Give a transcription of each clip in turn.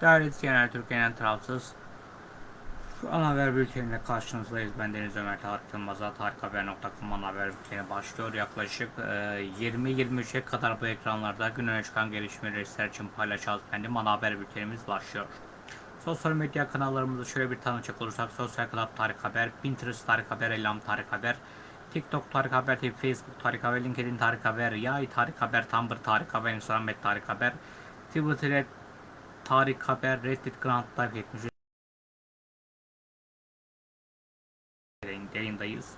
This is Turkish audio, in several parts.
Değerli izleyenler Türkiye'nin tarafsız ana haber bülteniyle karşınızdayız. Ben Deniz Ömer Tarık Yılmaz'a tarikhaber.com ana haber bülteni başlıyor. Yaklaşık e, 20-23'e kadar bu ekranlarda gün öne çıkan gelişmeleri sizler için paylaşacağız. Benim ana haber bültenimiz başlıyor. Sosyal medya kanallarımızı şöyle bir tanıcak olursak Sosyal Club Tarık Haber, Pinterest Tarık Haber, Elam Tarık Haber, TikTok Tarık Haber Facebook Tarık Haber, LinkedIn Tarık Haber, Yay Tarık Haber, Tumblr Tarık Haber, Instagram Tarık Haber, Twitter Tarık Haber, Reddit Grand Life 70 yayındayız.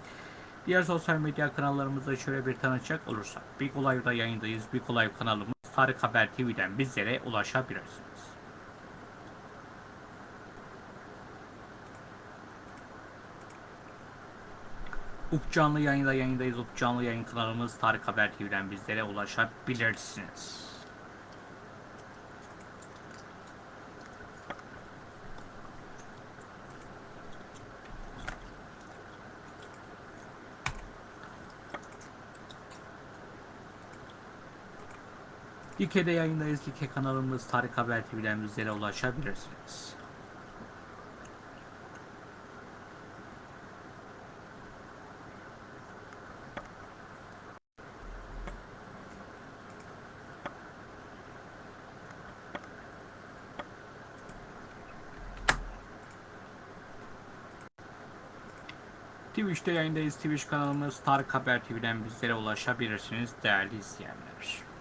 Diğer sosyal medya kanallarımızda şöyle bir tanıcak olursak Big Olay'da yayındayız. Big Olay kanalımız Tarık Haber TV'den bizlere ulaşabilirsiniz. Up canlı yayında yayındayız. Up canlı yayın kanalımız Tarık Haber TV'den bizlere ulaşabilirsiniz. Dike'de yayındayız. Dike kanalımız Tarık Haber TV'den bizlere ulaşabilirsiniz. Twitch'te yayındayız. Twitch kanalımız Tarık Haber TV'den bizlere ulaşabilirsiniz değerli izleyenler.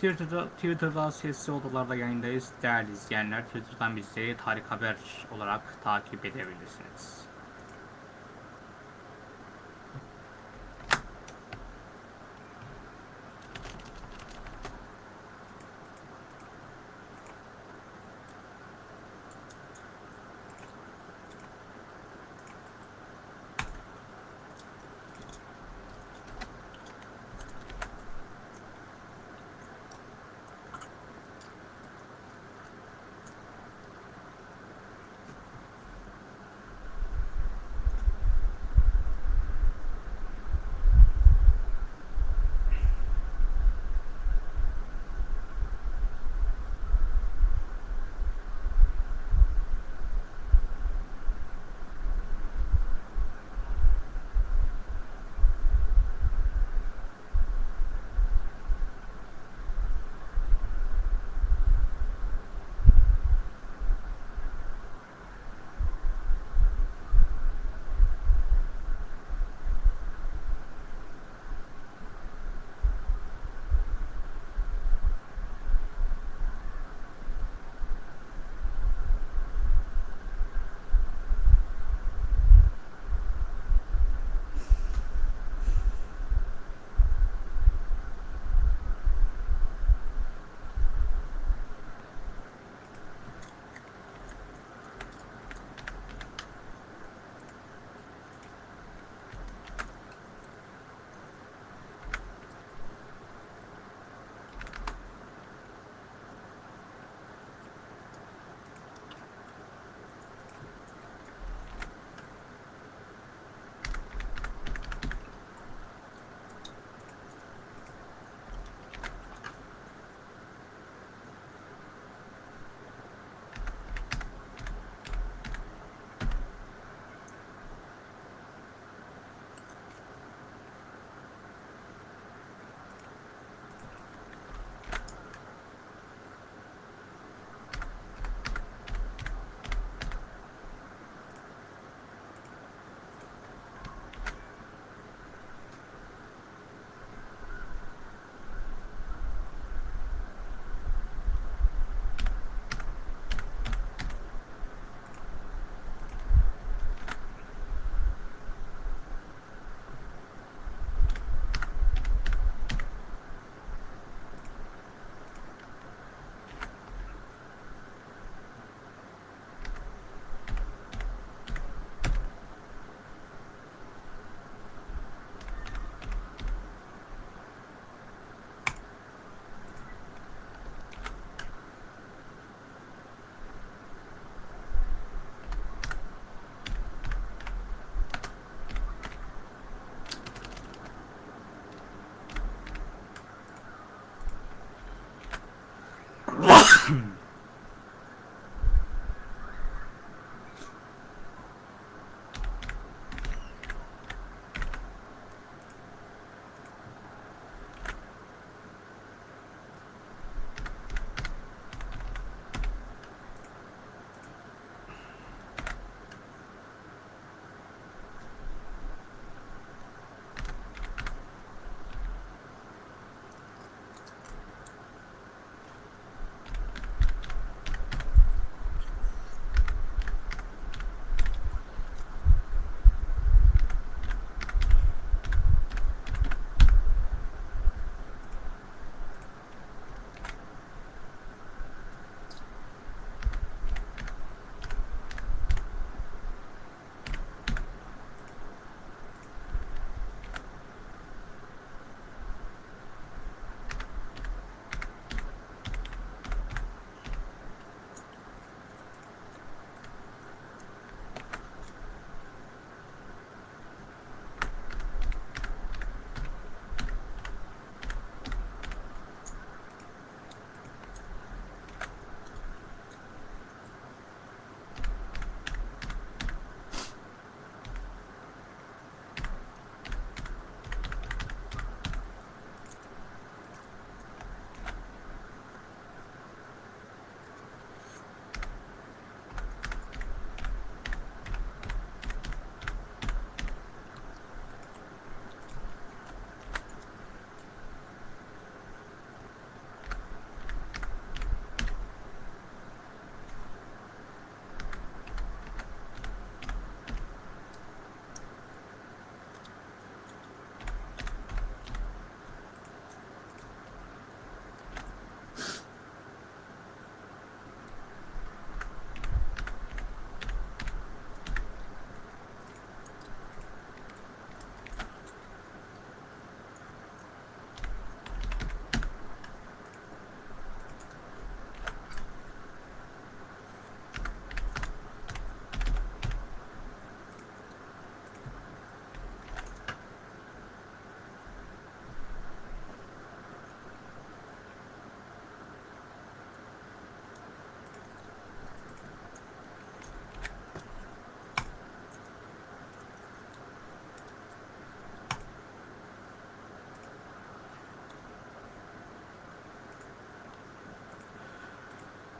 Twitter'da, Twitter'da sesli odalarda yayındayız. Değerli izleyenler Twitter'dan bizleri Tarık Haber olarak takip edebilirsiniz.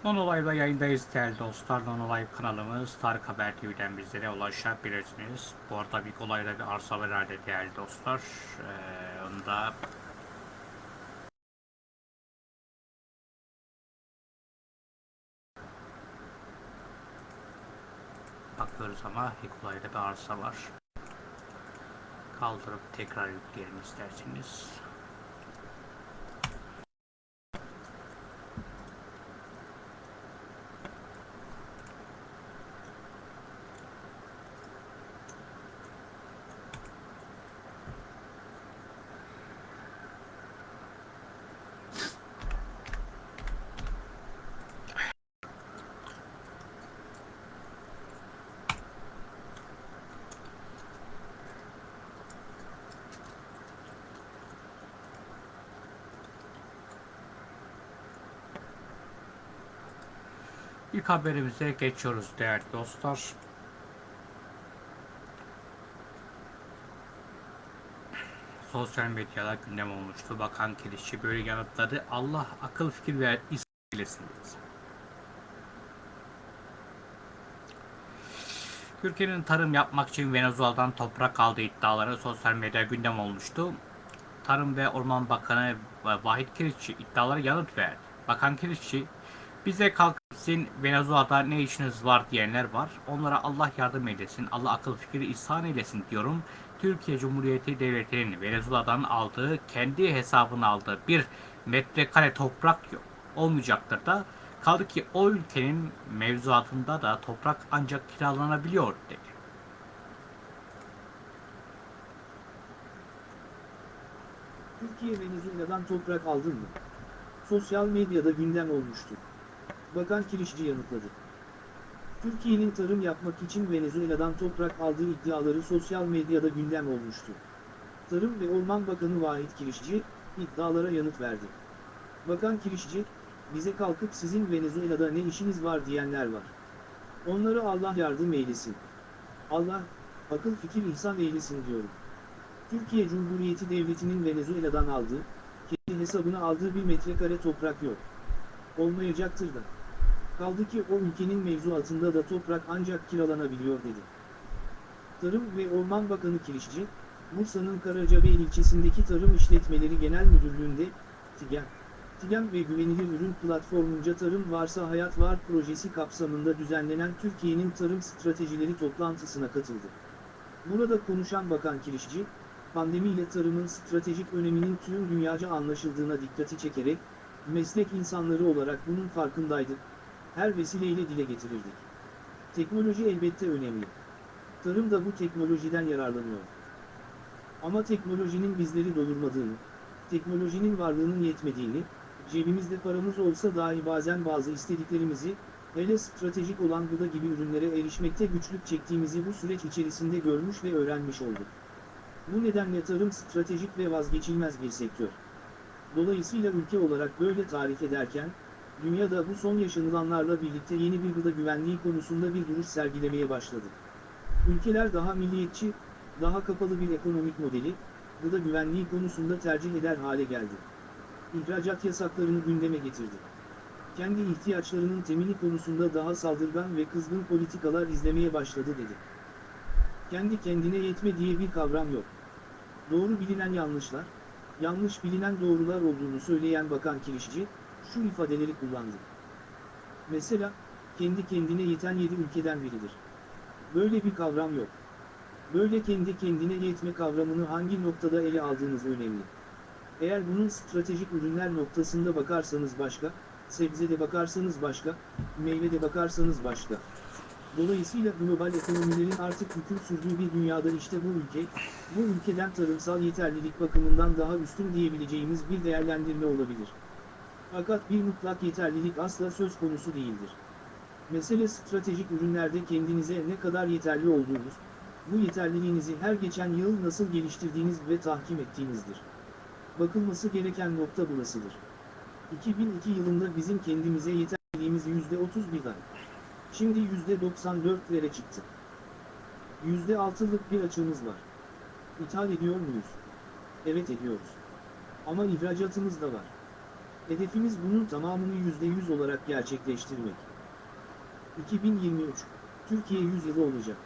Nonolay'da yayındayız değerli dostlar. Nonolay kanalımız Tarık Haber TV'den bizlere ulaşabilirsiniz. Bu arada bir olayda bir arsa var herhalde değerli dostlar. Ee, onu da bakıyoruz ama Hikulay'da bir arsa var. Kaldırıp tekrar yükleyelim isterseniz. İlk haberimize geçiyoruz değerli dostlar. Sosyal medyada gündem olmuştu. Bakan Kirişçi böyle yanıtladı. Allah akıl fikir ver istesin. Türkiye'nin tarım yapmak için Venezuela'dan toprak aldığı iddiaları sosyal medyada gündem olmuştu. Tarım ve Orman Bakanı Vahit Kirişçi iddialara yanıt verdi. Bakan Kirişçi, bize kalkıp sizin Venezuela'da ne işiniz var diyenler var. Onlara Allah yardım eylesin, Allah akıl fikri ihsan eylesin diyorum. Türkiye Cumhuriyeti Devleti'nin Venezuela'dan aldığı, kendi hesabına aldığı bir metrekare toprak yok, olmayacaktır da. Kaldı ki o ülkenin mevzuatında da toprak ancak kiralanabiliyor dedi. Türkiye Venezuela'dan toprak aldın mı? Sosyal medyada gündem olmuştu. Bakan Kirişçi yanıtladı. Türkiye'nin tarım yapmak için Venezuela'dan toprak aldığı iddiaları sosyal medyada gündem olmuştu. Tarım ve Orman Bakanı Vahit Kirişçi, iddialara yanıt verdi. Bakan Kirişçi, bize kalkıp sizin Venezuela'da ne işiniz var diyenler var. Onlara Allah yardım eylesin. Allah, akıl fikir ihsan eylesin diyorum. Türkiye Cumhuriyeti Devleti'nin Venezuela'dan aldığı, kendi hesabına aldığı bir metrekare toprak yok. Olmayacaktır da. Kaldı ki o ülkenin mevzuatında da toprak ancak kiralanabiliyor dedi. Tarım ve Orman Bakanı Kirişçi, Bursa'nın Karacabey ilçesindeki Tarım İşletmeleri Genel Müdürlüğü'nde, TİGEM, TİGEM ve Güvenilir Ürün Platformunca Tarım Varsa Hayat Var projesi kapsamında düzenlenen Türkiye'nin tarım stratejileri toplantısına katıldı. Burada konuşan Bakan Kirişçi, pandemiyle tarımın stratejik öneminin tüm dünyaca anlaşıldığına dikkati çekerek, meslek insanları olarak bunun farkındaydık, her vesileyle dile getirirdik. Teknoloji elbette önemli. Tarım da bu teknolojiden yararlanıyor. Ama teknolojinin bizleri doyurmadığını, teknolojinin varlığının yetmediğini, cebimizde paramız olsa dahi bazen bazı istediklerimizi, hele stratejik olan gıda gibi ürünlere erişmekte güçlük çektiğimizi bu süreç içerisinde görmüş ve öğrenmiş olduk. Bu nedenle tarım stratejik ve vazgeçilmez bir sektör. Dolayısıyla ülke olarak böyle tarif ederken, dünyada bu son yaşanılanlarla birlikte yeni bir gıda güvenliği konusunda bir duruş sergilemeye başladı. Ülkeler daha milliyetçi, daha kapalı bir ekonomik modeli, gıda güvenliği konusunda tercih eder hale geldi. İhracat yasaklarını gündeme getirdi. Kendi ihtiyaçlarının temini konusunda daha saldırgan ve kızgın politikalar izlemeye başladı dedi. Kendi kendine yetme diye bir kavram yok. Doğru bilinen yanlışlar, yanlış bilinen doğrular olduğunu söyleyen Bakan Kirişçi, şu ifadeleri kullandı. Mesela, kendi kendine yeten yedi ülkeden biridir. Böyle bir kavram yok. Böyle kendi kendine yetme kavramını hangi noktada ele aldığınız önemli. Eğer bunun stratejik ürünler noktasında bakarsanız başka, sebzede bakarsanız başka, meyvede bakarsanız başka. Dolayısıyla global ekonomilerin artık hüküm sürdüğü bir dünyada işte bu ülke, bu ülkeden tarımsal yeterlilik bakımından daha üstün diyebileceğimiz bir değerlendirme olabilir. Fakat bir mutlak yeterlilik asla söz konusu değildir. Mesele stratejik ürünlerde kendinize ne kadar yeterli olduğunuz, bu yeterliliğinizi her geçen yıl nasıl geliştirdiğiniz ve tahkim ettiğinizdir. Bakılması gereken nokta burasıdır. 2002 yılında bizim kendimize yeterliliğimiz %31'den. Şimdi %94'lere çıktı. %6'lık bir açığımız var. İthal ediyor muyuz? Evet ediyoruz. Ama ihracatımız da var. Hedefimiz bunun tamamını %100 olarak gerçekleştirmek. 2023, Türkiye 100 yılı olacak.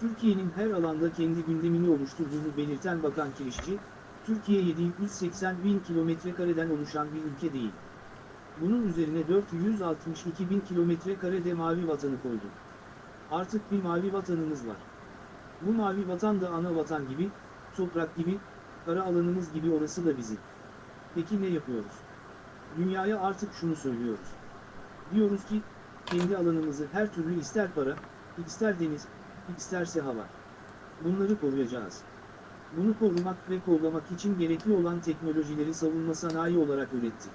Türkiye'nin her alanda kendi gündemini oluşturduğunu belirten Bakan Kirişçi, Türkiye 780 bin kilometre kareden oluşan bir ülke değil. Bunun üzerine 462 bin kilometre karede mavi vatanı koydu. Artık bir mavi vatanımız var. Bu mavi vatan da ana vatan gibi, toprak gibi, kara alanımız gibi orası da bizim. Peki ne yapıyoruz? Dünyaya artık şunu söylüyoruz. Diyoruz ki, kendi alanımızı her türlü ister para, ister deniz, isterse hava. Bunları koruyacağız. Bunu korumak ve kollamak için gerekli olan teknolojileri savunma sanayi olarak ürettik.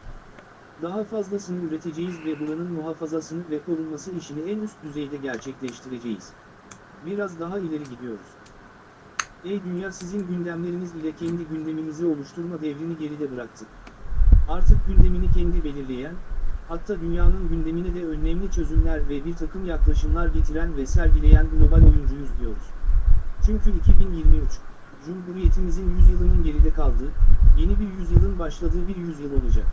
Daha fazlasını üreteceğiz ve buranın muhafazasını ve korunması işini en üst düzeyde gerçekleştireceğiz. Biraz daha ileri gidiyoruz. Ey dünya sizin gündemleriniz ile kendi gündemimizi oluşturma devrini geride bıraktık. Artık gündemini kendi belirleyen, hatta dünyanın gündemine de önemli çözümler ve bir takım yaklaşımlar getiren ve sergileyen global oyuncuyuz diyoruz. Çünkü 2023, Cumhuriyetimizin yüzyılının geride kaldığı, yeni bir yüzyılın başladığı bir yüzyıl olacak.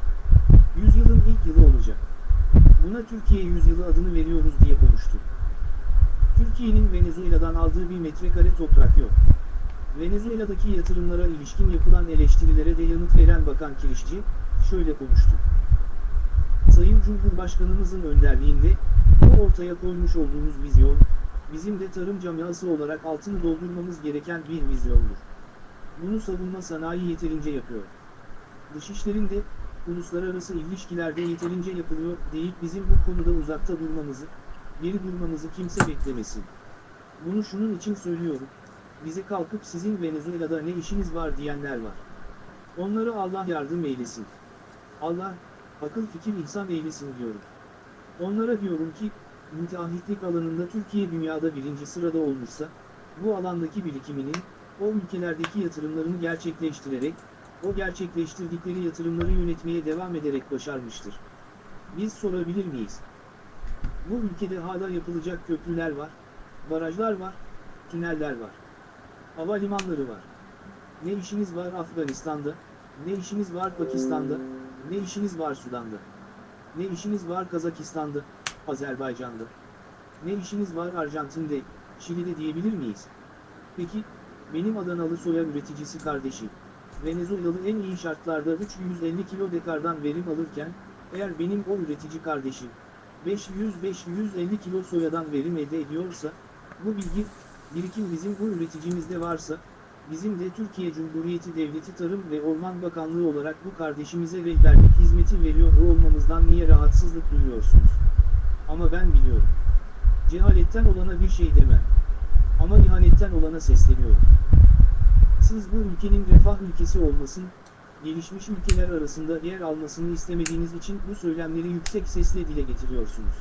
Yüzyılın ilk yılı olacak. Buna Türkiye yüzyılı adını veriyoruz diye konuştu. Türkiye'nin Venezuela'dan aldığı bir metrekare toprak yok. Venezuela'daki yatırımlara ilişkin yapılan eleştirilere de yanıt veren Bakan Kirişçi, şöyle konuştu. Sayın Cumhurbaşkanımızın önderliğinde, bu ortaya koymuş olduğumuz vizyon, bizim de tarım camiası olarak altını doldurmamız gereken bir vizyondur. Bunu savunma sanayi yeterince yapıyor. Dışişlerinde, uluslararası ilişkilerde yeterince yapılıyor deyip bizim bu konuda uzakta durmamızı, geri durmamızı kimse beklemesin. Bunu şunun için söylüyorum, bize kalkıp sizin Venezuela'da ne işiniz var diyenler var. Onlara Allah yardım eylesin. Allah, akıl fikir ihsan eylesin diyorum. Onlara diyorum ki, müteahhitlik alanında Türkiye dünyada birinci sırada olmuşsa, bu alandaki birikiminin, o ülkelerdeki yatırımlarını gerçekleştirerek, o gerçekleştirdikleri yatırımları yönetmeye devam ederek başarmıştır. Biz sorabilir miyiz? Bu ülkede hala yapılacak köprüler var, barajlar var, tüneller var. Havalimanları var. Ne işiniz var Afganistan'da, ne işiniz var Pakistan'da, ne işiniz var Sudan'da. Ne işiniz var Kazakistan'da, Azerbaycan'da. Ne işiniz var Arjantin'de, Şili'de diyebilir miyiz? Peki, benim Adanalı soya üreticisi kardeşim, Venezuelalı en iyi şartlarda 350 kilo dekardan verim alırken, eğer benim o üretici kardeşim, 500-550 kilo soyadan verim elde ediyorsa, bu bilgi, birikim bizim bu üreticimizde varsa, bizim de Türkiye Cumhuriyeti Devleti Tarım ve Orman Bakanlığı olarak bu kardeşimize rehberlik hizmeti veriyor olmamızdan niye rahatsızlık duyuyorsunuz? Ama ben biliyorum. Cehaletten olana bir şey demem. Ama ihanetten olana sesleniyorum. Siz bu ülkenin refah ülkesi olmasın, gelişmiş ülkeler arasında yer almasını istemediğiniz için bu söylemleri yüksek sesle dile getiriyorsunuz.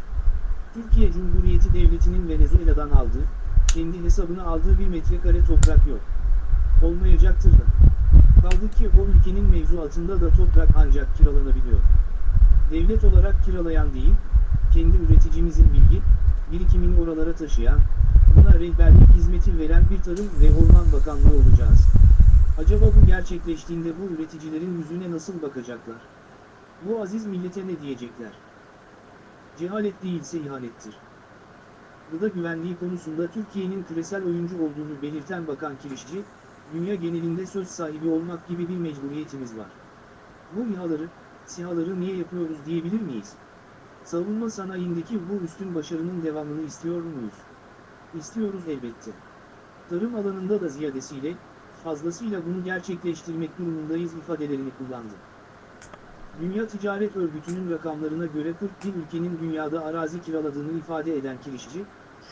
Türkiye Cumhuriyeti Devleti'nin Venezuela'dan aldığı, kendi hesabına aldığı bir metrekare toprak yok. Olmayacaktır da. Kaldı ki o ülkenin mevzuatında da toprak ancak kiralanabiliyor. Devlet olarak kiralayan değil, kendi üreticimizin bilgi, birikimini oralara taşıyan, buna rehberlik hizmeti veren bir Tarım ve Orman Bakanlığı olacağız. Acaba bu gerçekleştiğinde bu üreticilerin yüzüne nasıl bakacaklar? Bu aziz millete ne diyecekler? Cehalet değilse ihanettir. Gıda güvenliği konusunda Türkiye'nin küresel oyuncu olduğunu belirten Bakan Kirişçi, dünya genelinde söz sahibi olmak gibi bir mecburiyetimiz var. Bu İHA'ları, SİHA'ları niye yapıyoruz diyebilir miyiz? Savunma sanayindeki bu üstün başarının devamını istiyor muyuz? İstiyoruz elbette. Tarım alanında da ziyadesiyle, fazlasıyla bunu gerçekleştirmek durumundayız ifadelerini kullandı. Dünya Ticaret Örgütü'nün rakamlarına göre 41 ülkenin dünyada arazi kiraladığını ifade eden kirişçi,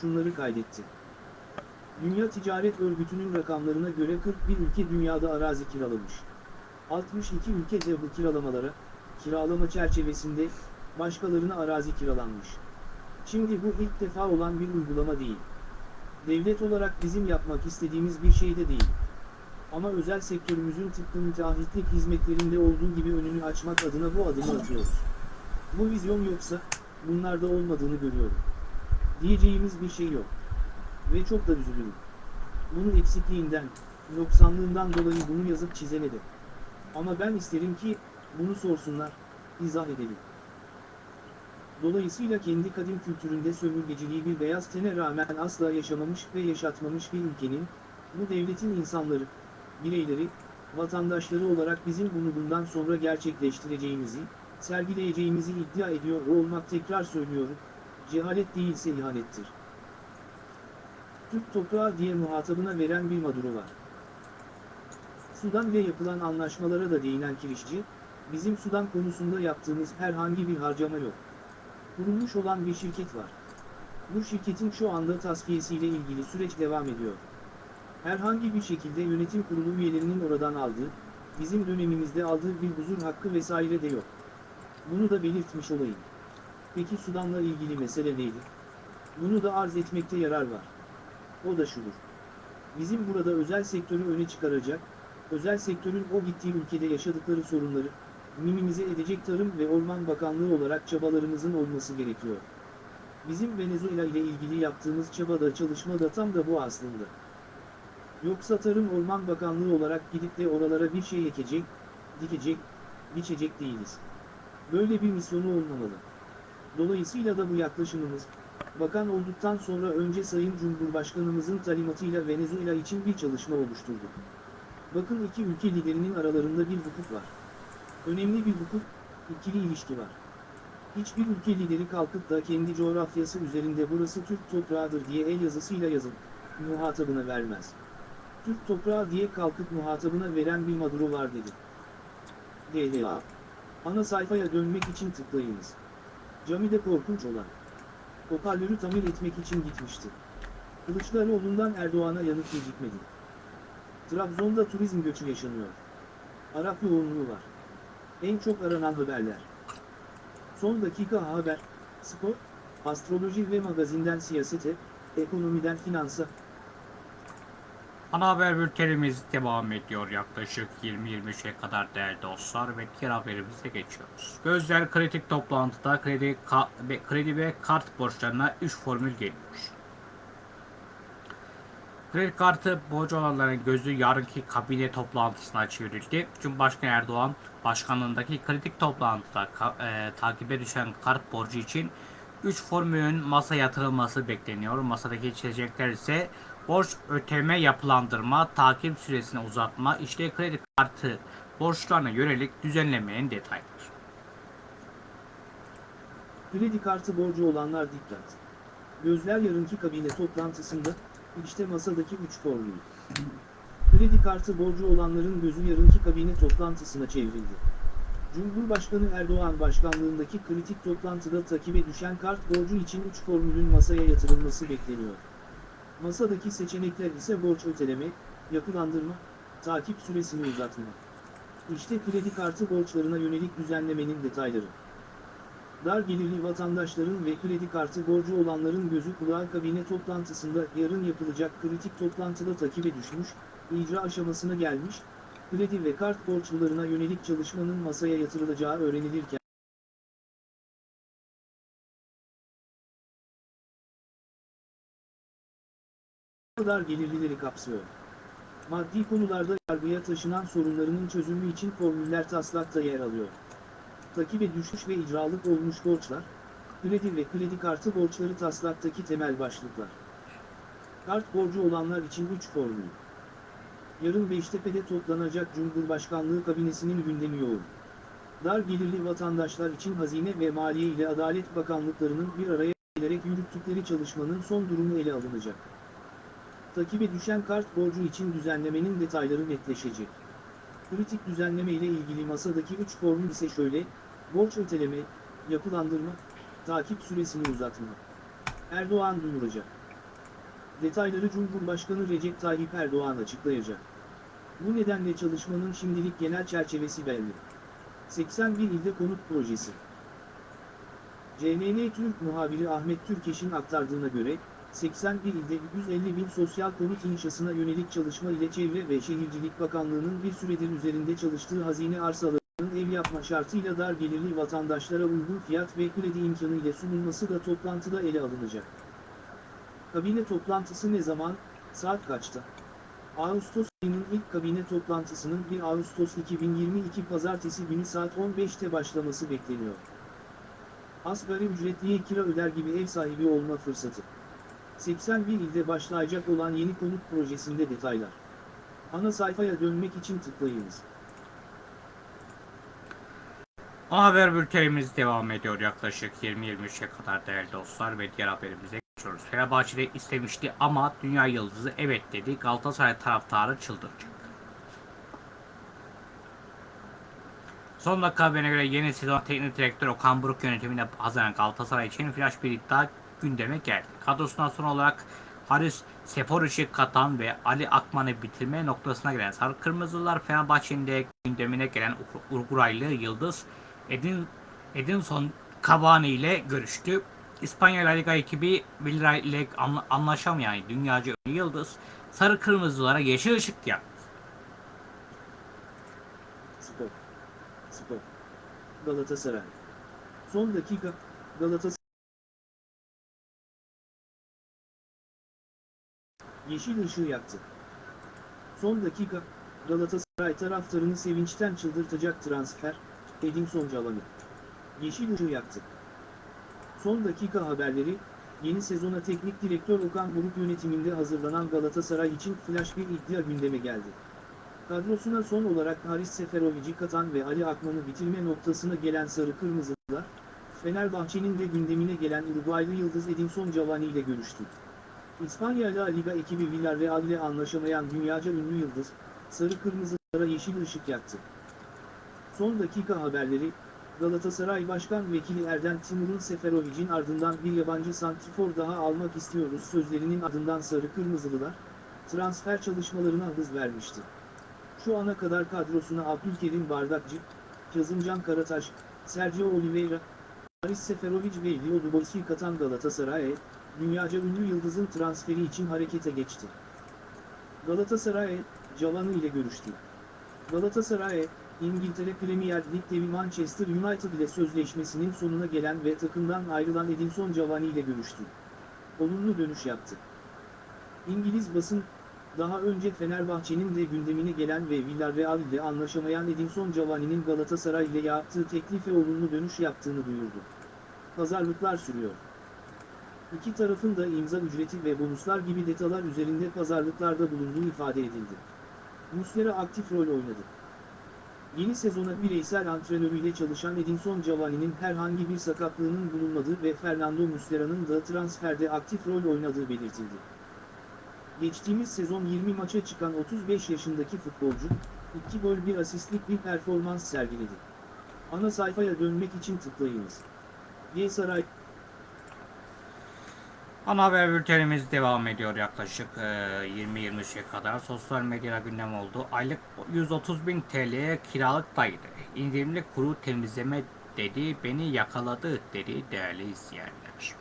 şunları kaydetti. Dünya Ticaret Örgütü'nün rakamlarına göre 41 ülke dünyada arazi kiralamış. 62 ülkede bu kiralamalara, kiralama çerçevesinde, başkalarına arazi kiralanmış. Şimdi bu ilk defa olan bir uygulama değil. Devlet olarak bizim yapmak istediğimiz bir şey de değil. Ama özel sektörümüzün tıpkı müteahhitlik hizmetlerinde olduğu gibi önünü açmak adına bu adımı atıyoruz. Bu vizyon yoksa, bunlarda olmadığını görüyorum. Diyeceğimiz bir şey yok. Ve çok da üzülürüm. Bunun eksikliğinden, noksanlığından dolayı bunu yazıp çizemedim. Ama ben isterim ki, bunu sorsunlar, izah edelim. Dolayısıyla kendi kadim kültüründe sömürgeciliği bir beyaz tene rağmen asla yaşamamış ve yaşatmamış bir ülkenin, bu devletin insanları, bireyleri, vatandaşları olarak bizim bunu bundan sonra gerçekleştireceğimizi, sergileyeceğimizi iddia ediyor olmak tekrar söylüyorum, cehalet değilse ihanettir. Türk toprağı diye muhatabına veren bir Maduro var. Sudan ile yapılan anlaşmalara da değinen kirişçi, bizim Sudan konusunda yaptığımız herhangi bir harcama yok. Kurulmuş olan bir şirket var. Bu şirketin şu anda tasfiyesiyle ilgili süreç devam ediyor. Herhangi bir şekilde yönetim kurulu üyelerinin oradan aldığı, bizim dönemimizde aldığı bir huzur hakkı vesaire de yok. Bunu da belirtmiş olayım. Peki Sudan'la ilgili mesele neydi? Bunu da arz etmekte yarar var. O da şudur. Bizim burada özel sektörü öne çıkaracak, özel sektörün o gittiği ülkede yaşadıkları sorunları, minimize edecek Tarım ve Orman Bakanlığı olarak çabalarımızın olması gerekiyor. Bizim Venezuela ile ilgili yaptığımız çabada çalışma da tam da bu aslında. Yoksa Tarım Orman Bakanlığı olarak gidip de oralara bir şey ekecek, dikecek, biçecek değiliz. Böyle bir misyonu olmamalı. Dolayısıyla da bu yaklaşımımız, bakan olduktan sonra önce Sayın Cumhurbaşkanımızın talimatıyla Venezuela için bir çalışma oluşturduk. Bakın iki ülke liderinin aralarında bir hukuk var. Önemli bir hukuk, ikili ilişki var. Hiçbir ülke lideri kalkıp da kendi coğrafyası üzerinde burası Türk toprağıdır diye el yazısıyla yazıp, muhatabına vermez. Türk toprağı diye kalkıp muhatabına veren bir Maduro var dedi. DDA. Ana sayfaya dönmek için tıklayınız. Camide korkunç olan. Hoparlörü tamir etmek için gitmişti. Kılıçdaroğlu'ndan Erdoğan'a yanıt gecikmedi. Trabzon'da turizm göçü yaşanıyor. Arap yoğunluğu var. En çok aranan haberler. Son dakika haber, spor, astroloji ve magazinden siyasete, ekonomiden finansa. Ana haber bültenimiz devam ediyor yaklaşık 20-25'e kadar değerli dostlar ve diğer haberimize geçiyoruz. Gözler kritik toplantıda kredi, ve- kredi ve kart borçlarına 3 formül geliyor. Kredi kartı borcu olanların gözü yarınki kabine toplantısına çevrildi. Cumhurbaşkanı Erdoğan başkanlığındaki kritik toplantıda e, takibe düşen kart borcu için 3 formülün masa yatırılması bekleniyor. Masadaki içecekler ise borç ödeme yapılandırma, takip süresini uzatma, işte kredi kartı borçlarına yönelik düzenlemenin detayları. Kredi kartı borcu olanlar dikkat. Gözler yarınki kabine toplantısında, işte masadaki 3 formül. Kredi kartı borcu olanların gözü yarınki kabine toplantısına çevrildi. Cumhurbaşkanı Erdoğan başkanlığındaki kritik toplantıda takibe düşen kart borcu için 3 formülün masaya yatırılması bekleniyor. Masadaki seçenekler ise borç öteleme, yapılandırma, takip süresini uzatma. İşte kredi kartı borçlarına yönelik düzenlemenin detayları. Dar gelirli vatandaşların ve kredi kartı borcu olanların gözü kulağı kabine toplantısında yarın yapılacak kritik toplantıda takibe düşmüş, icra aşamasına gelmiş, kredi ve kart borçlularına yönelik çalışmanın masaya yatırılacağı öğrenilirken, dar gelirlileri kapsıyor. Maddi konularda yargıya taşınan sorunlarının çözümü için formüller taslakta yer alıyor takibe düşmüş ve icralık olmuş borçlar, kredi ve kredi kartı borçları taslaktaki temel başlıklar. Kart borcu olanlar için 3 formül. Yarın Beştepe'de toplanacak Cumhurbaşkanlığı kabinesinin gündemi yoğun. Dar gelirli vatandaşlar için Hazine ve Maliye ile Adalet Bakanlıklarının bir araya gelerek yürüttükleri çalışmanın son durumu ele alınacak. Takibe düşen kart borcu için düzenlemenin detayları netleşecek. Kritik düzenleme ile ilgili masadaki 3 formül ise şöyle, borç öteleme, yapılandırma, takip süresini uzatma. Erdoğan duyuracak. Detayları Cumhurbaşkanı Recep Tayyip Erdoğan açıklayacak. Bu nedenle çalışmanın şimdilik genel çerçevesi belli. 81 ilde konut projesi. CNN Türk muhabiri Ahmet Türkeş'in aktardığına göre, 81 ilde 150 bin sosyal konut inşasına yönelik çalışma ile Çevre ve Şehircilik Bakanlığı'nın bir süredir üzerinde çalıştığı hazine arsalarının ev yapma şartıyla dar gelirli vatandaşlara uygun fiyat ve kredi imkanı ile sunulması da toplantıda ele alınacak. Kabine toplantısı ne zaman, saat kaçta? Ağustos ayının ilk kabine toplantısının 1 Ağustos 2022 Pazartesi günü saat 15'te başlaması bekleniyor. Asgari ücretliye kira öder gibi ev sahibi olma fırsatı. 81 ilde başlayacak olan yeni konut projesinde detaylar. Ana sayfaya dönmek için tıklayınız. Ana haber bültenimiz devam ediyor yaklaşık 20-23'e kadar değerli dostlar ve diğer haberimize geçiyoruz. Fenerbahçe'de istemişti ama Dünya Yıldızı evet dedi. Galatasaray taraftarı çıldıracak. Son dakika haberine göre yeni sezon teknik direktör Okan Buruk yönetimine hazaran Galatasaray için flash bir iddia gündeme geldi. Kadrosundan son olarak Haris Seforic'i katan ve Ali Akman'ı bitirme noktasına gelen Sarı Kırmızılar Fenerbahçe'nin de gündemine gelen Uruguaylı Yıldız Edin, Edinson Cavani ile görüştü. İspanya La Liga ekibi Villarreal ile anla- anlaşamayan dünyaca ünlü Yıldız Sarı Kırmızılara yeşil ışık yaktı. Spor. Spor. Galatasaray. Son dakika, Galatasaray. Yeşil ışığı yaktı. Son dakika, Galatasaray taraftarını sevinçten çıldırtacak transfer, Edinson Cavani. Yeşil ışığı yaktı. Son dakika haberleri, yeni sezona teknik direktör Okan Buruk yönetiminde hazırlanan Galatasaray için flash bir iddia gündeme geldi. Kadrosuna son olarak Haris Seferovic'i katan ve Ali Akman'ı bitirme noktasına gelen Sarı Kırmızılar, Fenerbahçe'nin de gündemine gelen Uruguaylı Yıldız Edinson Cavani ile görüştü. İspanya La Liga ekibi Villarreal ile anlaşamayan dünyaca ünlü Yıldız, Sarı Kırmızılara yeşil ışık yaktı. Son dakika haberleri, Galatasaray Başkan Vekili Erden Timur'un Seferovic'in ardından bir yabancı santrifor daha almak istiyoruz sözlerinin ardından Sarı Kırmızılılar, transfer çalışmalarına hız vermişti. Şu ana kadar kadrosuna Abdülkerim Bardakçı, Kazımcan Karataş, Sergio Oliveira, Haris Seferovic ve Leo Dubois'i katan Galatasaray'a, dünyaca ünlü yıldızın transferi için harekete geçti. Galatasaray, Cavani ile görüştü. Galatasaray, İngiltere Premier Lig Manchester United ile sözleşmesinin sonuna gelen ve takımdan ayrılan Edinson Cavani ile görüştü. Olumlu dönüş yaptı. İngiliz basın, daha önce Fenerbahçe'nin de gündemine gelen ve Villarreal ile anlaşamayan Edinson Cavani'nin Galatasaray ile yaptığı teklife olumlu dönüş yaptığını duyurdu. Pazarlıklar sürüyor. İki tarafın da imza ücreti ve bonuslar gibi detaylar üzerinde pazarlıklarda bulunduğu ifade edildi. Muslera aktif rol oynadı. Yeni sezona bireysel antrenörüyle çalışan Edinson Cavani'nin herhangi bir sakatlığının bulunmadığı ve Fernando Muslera'nın da transferde aktif rol oynadığı belirtildi. Geçtiğimiz sezon 20 maça çıkan 35 yaşındaki futbolcu, 2 gol 1 asistlik bir performans sergiledi. Ana sayfaya dönmek için tıklayınız. G Saray Ana haber bültenimiz devam ediyor yaklaşık e, 20-23'e kadar. Sosyal medyada gündem oldu. Aylık 130 bin TL'ye kiralık daire. İndirimli kuru temizleme dedi, beni yakaladı dedi değerli izleyenler.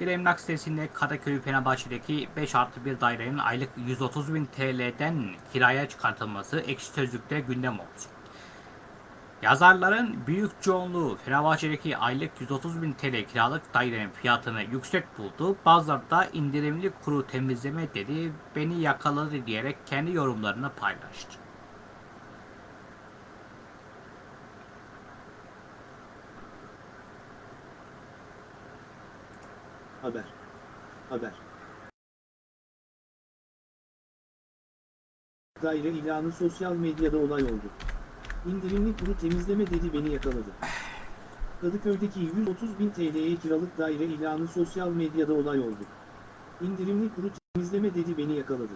Bir emlak sitesinde Kadıköy Fenerbahçe'deki 5 artı 1 dairenin aylık 130 bin TL'den kiraya çıkartılması ekşi sözlükte gündem oldu. Yazarların büyük çoğunluğu Fenerbahçe'deki aylık 130 bin TL kiralık dairenin fiyatını yüksek buldu. Bazıları da indirimli kuru temizleme dedi, beni yakaladı diyerek kendi yorumlarını paylaştı. Haber. Haber. Daire ilanı sosyal medyada olay oldu. İndirimli kuru temizleme dedi beni yakaladı. Kadıköy'deki 130 bin TL'ye kiralık daire ilanı sosyal medyada olay oldu. İndirimli kuru temizleme dedi beni yakaladı.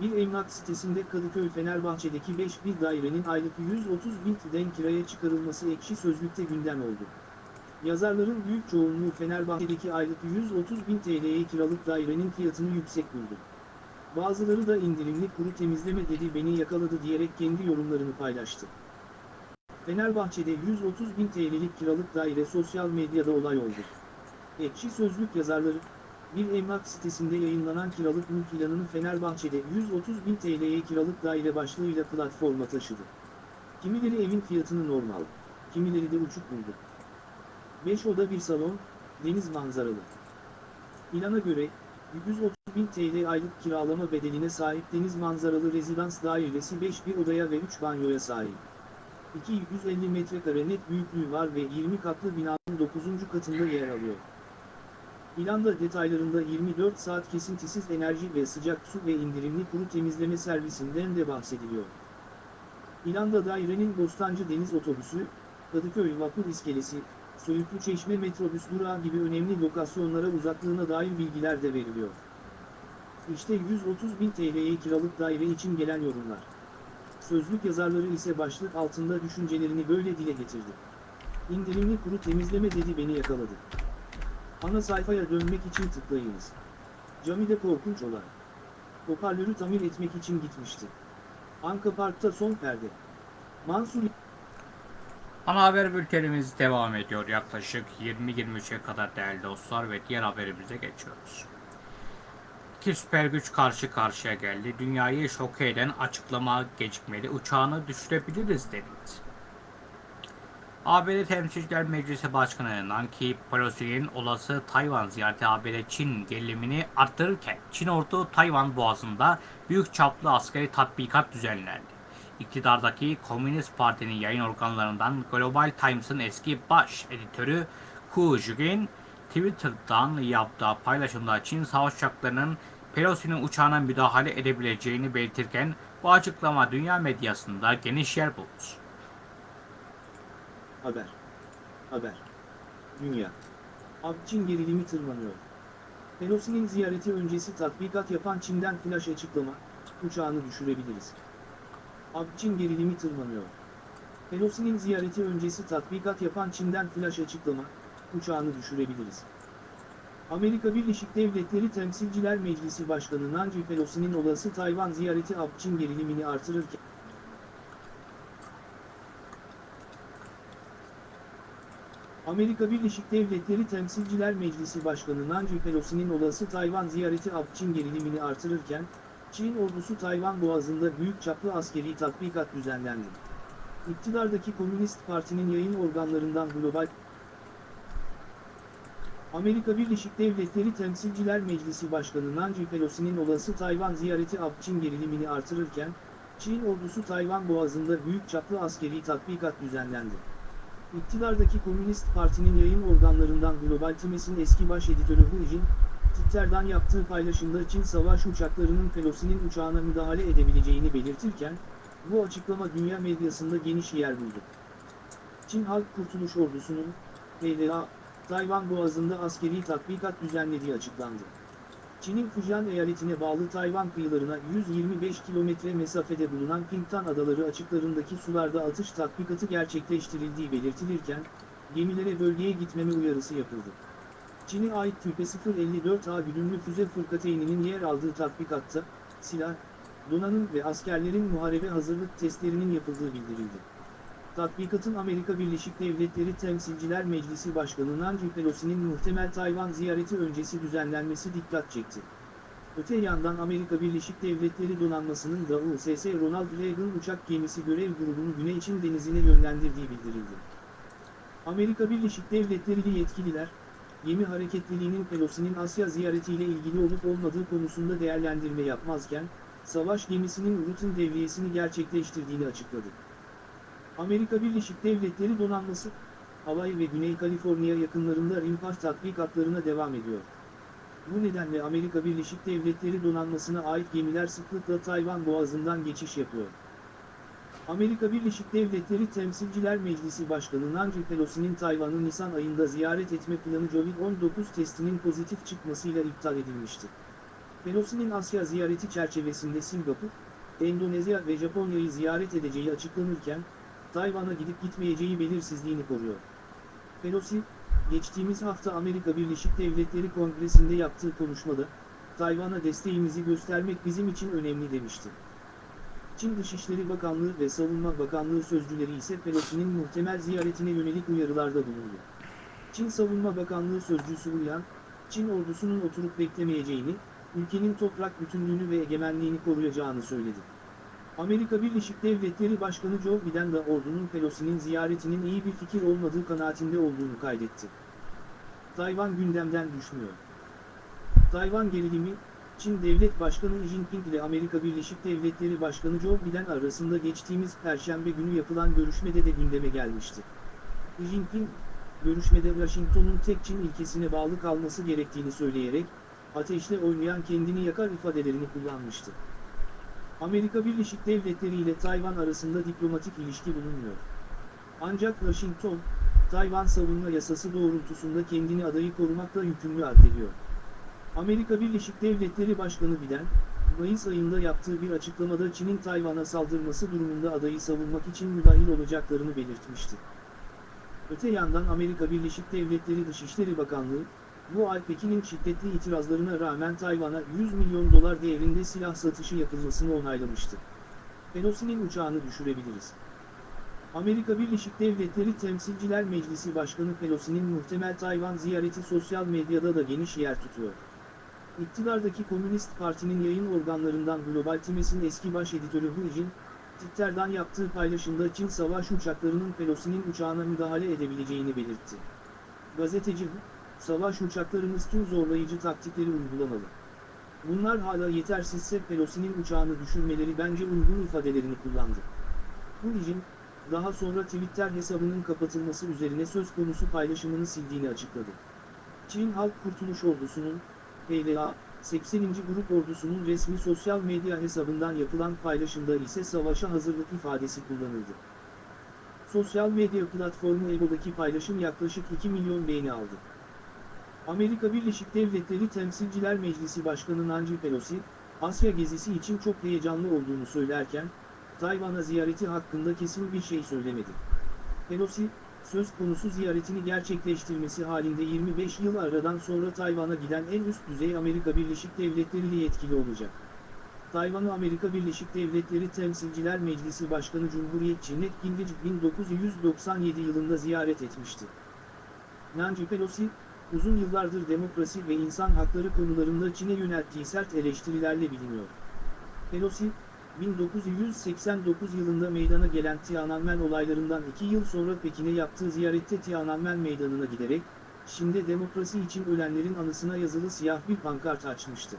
Bir emlak sitesinde Kadıköy Fenerbahçe'deki 5 bir dairenin aylık 130 bin TL'den kiraya çıkarılması ekşi sözlükte gündem oldu. Yazarların büyük çoğunluğu Fenerbahçe'deki aylık 130 bin TL'ye kiralık dairenin fiyatını yüksek buldu. Bazıları da indirimli kuru temizleme dedi beni yakaladı diyerek kendi yorumlarını paylaştı. Fenerbahçe'de 130 bin TL'lik kiralık daire sosyal medyada olay oldu. Ekşi Sözlük yazarları, bir emlak sitesinde yayınlanan kiralık mülk ilanını Fenerbahçe'de 130 bin TL'ye kiralık daire başlığıyla platforma taşıdı. Kimileri evin fiyatını normal, kimileri de uçuk buldu. 5 oda bir salon, deniz manzaralı. İlana göre, 130 bin TL aylık kiralama bedeline sahip deniz manzaralı rezidans dairesi 5 bir odaya ve 3 banyoya sahip. 250 metrekare net büyüklüğü var ve 20 katlı binanın 9. katında yer alıyor. İlanda detaylarında 24 saat kesintisiz enerji ve sıcak su ve indirimli kuru temizleme servisinden de bahsediliyor. İlanda dairenin Bostancı Deniz Otobüsü, Kadıköy Vapur İskelesi, Söğütlü Çeşme metrobüs durağı gibi önemli lokasyonlara uzaklığına dair bilgiler de veriliyor. İşte 130 bin TL'ye kiralık daire için gelen yorumlar. Sözlük yazarları ise başlık altında düşüncelerini böyle dile getirdi. İndirimli kuru temizleme dedi beni yakaladı. Ana sayfaya dönmek için tıklayınız. Camide korkunç olay. Hoparlörü tamir etmek için gitmişti. Anka Park'ta son perde. Mansur Ana haber bültenimiz devam ediyor yaklaşık 20-23'e kadar değerli dostlar ve diğer haberimize geçiyoruz. İki süper güç karşı karşıya geldi. Dünyayı şok eden açıklama gecikmeli. Uçağını düşürebiliriz denildi. ABD Temsilciler Meclisi Başkanı Nancy Pelosi'nin olası Tayvan ziyareti ABD Çin gerilimini arttırırken Çin ordu Tayvan boğazında büyük çaplı askeri tatbikat düzenlendi. İktidardaki Komünist Parti'nin yayın organlarından Global Times'ın eski baş editörü Hu Jugin, Twitter'dan yaptığı paylaşımda Çin savaş uçaklarının Pelosi'nin uçağına müdahale edebileceğini belirtirken bu açıklama dünya medyasında geniş yer buldu. Haber. Haber. Dünya. Çin gerilimi tırmanıyor. Pelosi'nin ziyareti öncesi tatbikat yapan Çin'den flash açıklama, uçağını düşürebiliriz. Çin gerilimi tırmanıyor. Pelosi'nin ziyareti öncesi tatbikat yapan Çin'den flash açıklama, uçağını düşürebiliriz. Amerika Birleşik Devletleri Temsilciler Meclisi Başkanı Nancy Pelosi'nin olası Tayvan ziyareti Çin gerilimini artırırken, Amerika Birleşik Devletleri Temsilciler Meclisi Başkanı Nancy Pelosi'nin olası Tayvan ziyareti Çin gerilimini artırırken, Çin ordusu Tayvan Boğazı'nda büyük çaplı askeri tatbikat düzenlendi. İktidardaki Komünist Parti'nin yayın organlarından Global Amerika Birleşik Devletleri Temsilciler Meclisi Başkanı Nancy Pelosi'nin olası Tayvan ziyareti Çin gerilimini artırırken, Çin ordusu Tayvan Boğazı'nda büyük çaplı askeri tatbikat düzenlendi. İktidardaki Komünist Parti'nin yayın organlarından Global Times'in eski baş editörü Hu Jin, Twitter'dan yaptığı paylaşımda Çin savaş uçaklarının Pelosi'nin uçağına müdahale edebileceğini belirtirken, bu açıklama dünya medyasında geniş yer buldu. Çin Halk Kurtuluş Ordusu'nun, PLA, Tayvan Boğazı'nda askeri tatbikat düzenlediği açıklandı. Çin'in Fujian eyaletine bağlı Tayvan kıyılarına 125 kilometre mesafede bulunan Pingtan Adaları açıklarındaki sularda atış tatbikatı gerçekleştirildiği belirtilirken, gemilere bölgeye gitmeme uyarısı yapıldı. Çin'e ait Tüpe 054A güdümlü füze fırkateyninin yer aldığı tatbikatta, silah, donanım ve askerlerin muharebe hazırlık testlerinin yapıldığı bildirildi. Tatbikatın Amerika Birleşik Devletleri Temsilciler Meclisi Başkanı Nancy Pelosi'nin muhtemel Tayvan ziyareti öncesi düzenlenmesi dikkat çekti. Öte yandan Amerika Birleşik Devletleri donanmasının da USS Ronald Reagan uçak gemisi görev grubunu Güney Çin denizine yönlendirdiği bildirildi. Amerika Birleşik Devletleri'li yetkililer, gemi hareketliliğinin Pelosi'nin Asya ziyaretiyle ilgili olup olmadığı konusunda değerlendirme yapmazken, savaş gemisinin rutin devriyesini gerçekleştirdiğini açıkladı. Amerika Birleşik Devletleri donanması, Hawaii ve Güney Kaliforniya yakınlarında rimpark tatbikatlarına devam ediyor. Bu nedenle Amerika Birleşik Devletleri donanmasına ait gemiler sıklıkla Tayvan Boğazı'ndan geçiş yapıyor. Amerika Birleşik Devletleri Temsilciler Meclisi Başkanı Nancy Pelosi'nin Tayvan'ı Nisan ayında ziyaret etme planı Covid-19 testinin pozitif çıkmasıyla iptal edilmişti. Pelosi'nin Asya ziyareti çerçevesinde Singapur, Endonezya ve Japonya'yı ziyaret edeceği açıklanırken, Tayvan'a gidip gitmeyeceği belirsizliğini koruyor. Pelosi, geçtiğimiz hafta Amerika Birleşik Devletleri Kongresi'nde yaptığı konuşmada, Tayvan'a desteğimizi göstermek bizim için önemli demişti. Çin Dışişleri Bakanlığı ve Savunma Bakanlığı sözcüleri ise Pelosi'nin muhtemel ziyaretine yönelik uyarılarda bulundu. Çin Savunma Bakanlığı sözcüsü Uyan, Çin ordusunun oturup beklemeyeceğini, ülkenin toprak bütünlüğünü ve egemenliğini koruyacağını söyledi. Amerika Birleşik Devletleri Başkanı Joe Biden de ordunun Pelosi'nin ziyaretinin iyi bir fikir olmadığı kanaatinde olduğunu kaydetti. Tayvan gündemden düşmüyor. Tayvan gerilimi, Çin Devlet Başkanı Xi Jinping ile Amerika Birleşik Devletleri Başkanı Joe Biden arasında geçtiğimiz Perşembe günü yapılan görüşmede de gündeme gelmişti. Xi Jinping, görüşmede Washington'un tek Çin ilkesine bağlı kalması gerektiğini söyleyerek, ateşle oynayan kendini yakar ifadelerini kullanmıştı. Amerika Birleşik Devletleri ile Tayvan arasında diplomatik ilişki bulunmuyor. Ancak Washington, Tayvan savunma yasası doğrultusunda kendini adayı korumakla yükümlü addediyor. Amerika Birleşik Devletleri Başkanı Biden, Mayıs ayında yaptığı bir açıklamada Çin'in Tayvan'a saldırması durumunda adayı savunmak için müdahil olacaklarını belirtmişti. Öte yandan Amerika Birleşik Devletleri Dışişleri Bakanlığı, bu ay Pekin'in şiddetli itirazlarına rağmen Tayvan'a 100 milyon dolar değerinde silah satışı yapılmasını onaylamıştı. Pelosi'nin uçağını düşürebiliriz. Amerika Birleşik Devletleri Temsilciler Meclisi Başkanı Pelosi'nin muhtemel Tayvan ziyareti sosyal medyada da geniş yer tutuyor. İktidardaki Komünist Parti'nin yayın organlarından Global Times'in eski baş editörü Hu Jin, Twitter'dan yaptığı paylaşımda Çin savaş uçaklarının Pelosi'nin uçağına müdahale edebileceğini belirtti. Gazeteci Hu, savaş uçaklarımız tüm zorlayıcı taktikleri uygulamalı. Bunlar hala yetersizse Pelosi'nin uçağını düşürmeleri bence uygun ifadelerini kullandı. Bu Jin, daha sonra Twitter hesabının kapatılması üzerine söz konusu paylaşımını sildiğini açıkladı. Çin Halk Kurtuluş Ordusu'nun, PLA, 80. Grup Ordusu'nun resmi sosyal medya hesabından yapılan paylaşımda ise savaşa hazırlık ifadesi kullanıldı. Sosyal medya platformu Ebo'daki paylaşım yaklaşık 2 milyon beğeni aldı. Amerika Birleşik Devletleri Temsilciler Meclisi Başkanı Nancy Pelosi, Asya gezisi için çok heyecanlı olduğunu söylerken, Tayvan'a ziyareti hakkında kesin bir şey söylemedi. Pelosi, söz konusu ziyaretini gerçekleştirmesi halinde 25 yıl aradan sonra Tayvan'a giden en üst düzey Amerika Birleşik Devletleri ile yetkili olacak. Tayvan'ı Amerika Birleşik Devletleri Temsilciler Meclisi Başkanı Cumhuriyetçi Ned Gingrich 1997 yılında ziyaret etmişti. Nancy Pelosi, uzun yıllardır demokrasi ve insan hakları konularında Çin'e yönelttiği sert eleştirilerle biliniyor. Pelosi, 1989 yılında meydana gelen Tiananmen olaylarından iki yıl sonra Pekin'e yaptığı ziyarette Tiananmen meydanına giderek, Çin'de demokrasi için ölenlerin anısına yazılı siyah bir pankart açmıştı.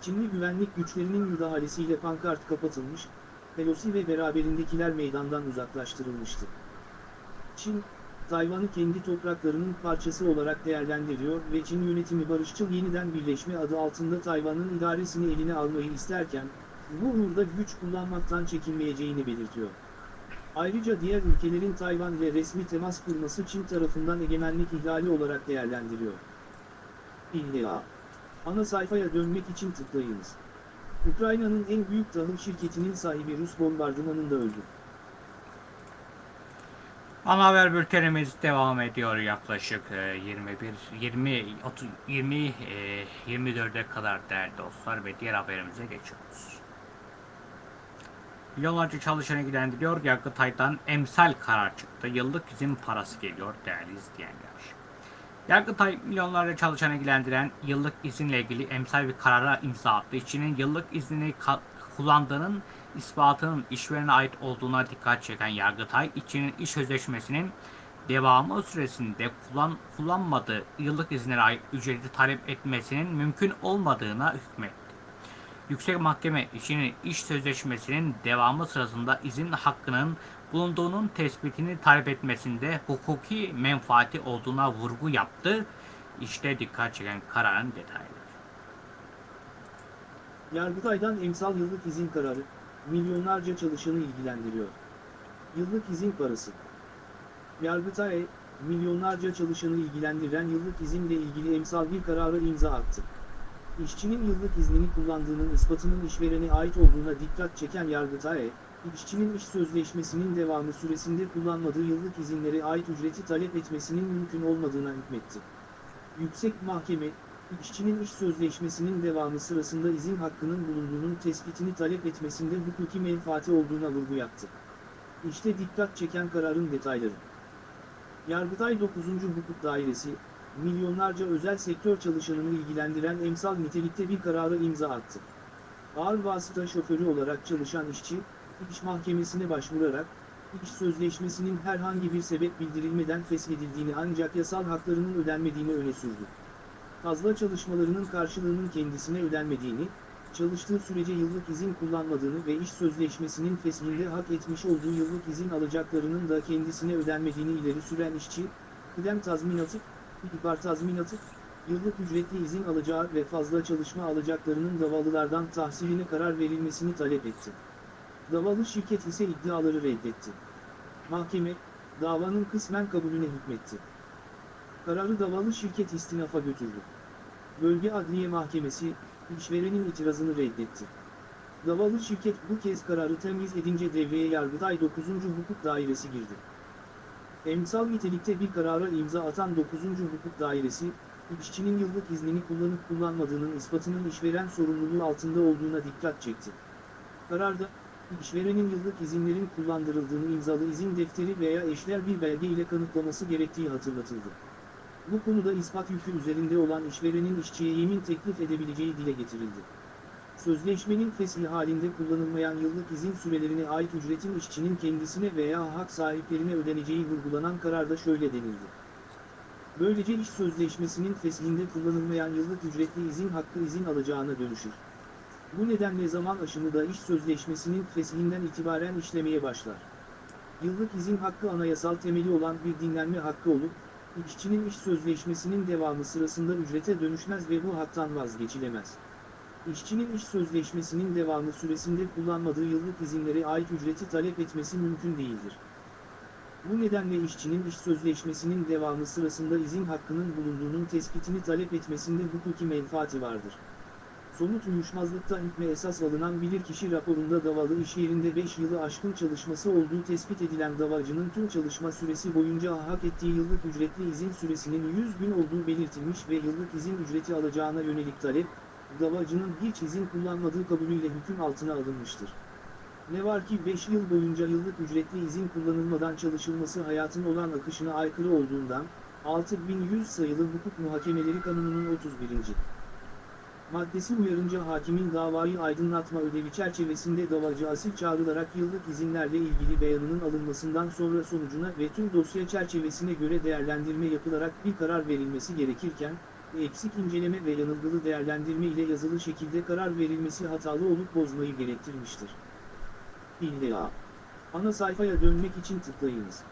Çinli güvenlik güçlerinin müdahalesiyle pankart kapatılmış, Pelosi ve beraberindekiler meydandan uzaklaştırılmıştı. Çin, Tayvan'ı kendi topraklarının parçası olarak değerlendiriyor ve Çin yönetimi barışçıl yeniden birleşme adı altında Tayvan'ın idaresini eline almayı isterken, bu uğurda güç kullanmaktan çekinmeyeceğini belirtiyor. Ayrıca diğer ülkelerin Tayvan ile resmi temas kurması Çin tarafından egemenlik ihlali olarak değerlendiriyor. İlla. Ana sayfaya dönmek için tıklayınız. Ukrayna'nın en büyük tahıl şirketinin sahibi Rus bombardımanında öldü. Ana haber bültenimiz devam ediyor yaklaşık e, 21 20 30 20 e, 24'e kadar değerli dostlar ve diğer haberimize geçiyoruz. Milyonlarca çalışanı ilgilendiriyor. Yargıtay'dan emsal karar çıktı. Yıllık izin parası geliyor değerli izleyenler. Yargıtay milyonlarca çalışanı ilgilendiren yıllık izinle ilgili emsal bir karara imza attı. İşçinin yıllık iznini kullandığının ispatının işverene ait olduğuna dikkat çeken Yargıtay, işçinin iş sözleşmesinin devamı süresinde kullan, kullanmadığı yıllık izinlere ait ücreti talep etmesinin mümkün olmadığına hükmetti. Yüksek Mahkeme işçinin iş sözleşmesinin devamı sırasında izin hakkının bulunduğunun tespitini talep etmesinde hukuki menfaati olduğuna vurgu yaptı. İşte dikkat çeken kararın detayları. Yargıtay'dan emsal yıllık izin kararı, milyonlarca çalışanı ilgilendiriyor. Yıllık izin parası. Yargıtay, milyonlarca çalışanı ilgilendiren yıllık izinle ilgili emsal bir kararı imza attı. İşçinin yıllık iznini kullandığının ispatının işverene ait olduğuna dikkat çeken Yargıtay, işçinin iş sözleşmesinin devamı süresinde kullanmadığı yıllık izinlere ait ücreti talep etmesinin mümkün olmadığına hükmetti. Yüksek Mahkeme, işçinin iş sözleşmesinin devamı sırasında izin hakkının bulunduğunun tespitini talep etmesinde hukuki menfaati olduğuna vurgu yaptı. İşte dikkat çeken kararın detayları. Yargıtay 9. Hukuk Dairesi, milyonlarca özel sektör çalışanını ilgilendiren emsal nitelikte bir kararı imza attı. Ağır vasıta şoförü olarak çalışan işçi, iş mahkemesine başvurarak, iş sözleşmesinin herhangi bir sebep bildirilmeden feshedildiğini ancak yasal haklarının ödenmediğini öne sürdü. Fazla çalışmalarının karşılığının kendisine ödenmediğini, çalıştığı sürece yıllık izin kullanmadığını ve iş sözleşmesinin feshinde hak etmiş olduğu yıllık izin alacaklarının da kendisine ödenmediğini ileri süren işçi, kıdem tazminatı, tazminatı, yıllık ücretli izin alacağı ve fazla çalışma alacaklarının davalılardan tahsiline karar verilmesini talep etti. Davalı şirket ise iddiaları reddetti. Mahkeme, davanın kısmen kabulüne hükmetti. Kararı davalı şirket istinafa götürdü. Bölge Adliye Mahkemesi, işverenin itirazını reddetti. Davalı şirket bu kez kararı temiz edince devreye Yargıtay 9. Hukuk Dairesi girdi. Emsal nitelikte bir karara imza atan 9. Hukuk Dairesi, işçinin yıllık iznini kullanıp kullanmadığının ispatının işveren sorumluluğu altında olduğuna dikkat çekti. Kararda, işverenin yıllık izinlerin kullandırıldığını imzalı izin defteri veya eşler bir belge ile kanıtlaması gerektiği hatırlatıldı. Bu konuda ispat yükü üzerinde olan işverenin işçiye yemin teklif edebileceği dile getirildi. Sözleşmenin fesli halinde kullanılmayan yıllık izin sürelerine ait ücretin işçinin kendisine veya hak sahiplerine ödeneceği vurgulanan kararda şöyle denildi. Böylece iş sözleşmesinin feslinde kullanılmayan yıllık ücretli izin hakkı izin alacağına dönüşür. Bu nedenle zaman aşımı da iş sözleşmesinin feslinden itibaren işlemeye başlar. Yıllık izin hakkı anayasal temeli olan bir dinlenme hakkı olup, işçinin iş sözleşmesinin devamı sırasında ücrete dönüşmez ve bu haktan vazgeçilemez. İşçinin iş sözleşmesinin devamı süresinde kullanmadığı yıllık izinlere ait ücreti talep etmesi mümkün değildir. Bu nedenle işçinin iş sözleşmesinin devamı sırasında izin hakkının bulunduğunun tespitini talep etmesinde hukuki menfaati vardır. Somut uyuşmazlıkta hükme esas alınan bilirkişi raporunda davalı iş yerinde 5 yılı aşkın çalışması olduğu tespit edilen davacının tüm çalışma süresi boyunca hak ettiği yıllık ücretli izin süresinin 100 gün olduğu belirtilmiş ve yıllık izin ücreti alacağına yönelik talep, davacının hiç izin kullanmadığı kabulüyle hüküm altına alınmıştır. Ne var ki 5 yıl boyunca yıllık ücretli izin kullanılmadan çalışılması hayatın olan akışına aykırı olduğundan, 6100 sayılı hukuk muhakemeleri kanununun 31. Maddesi uyarınca hakimin davayı aydınlatma ödevi çerçevesinde davacı asil çağrılarak yıllık izinlerle ilgili beyanının alınmasından sonra sonucuna ve tüm dosya çerçevesine göre değerlendirme yapılarak bir karar verilmesi gerekirken, eksik inceleme ve yanılgılı değerlendirme ile yazılı şekilde karar verilmesi hatalı olup bozmayı gerektirmiştir. İlla. Ana sayfaya dönmek için tıklayınız.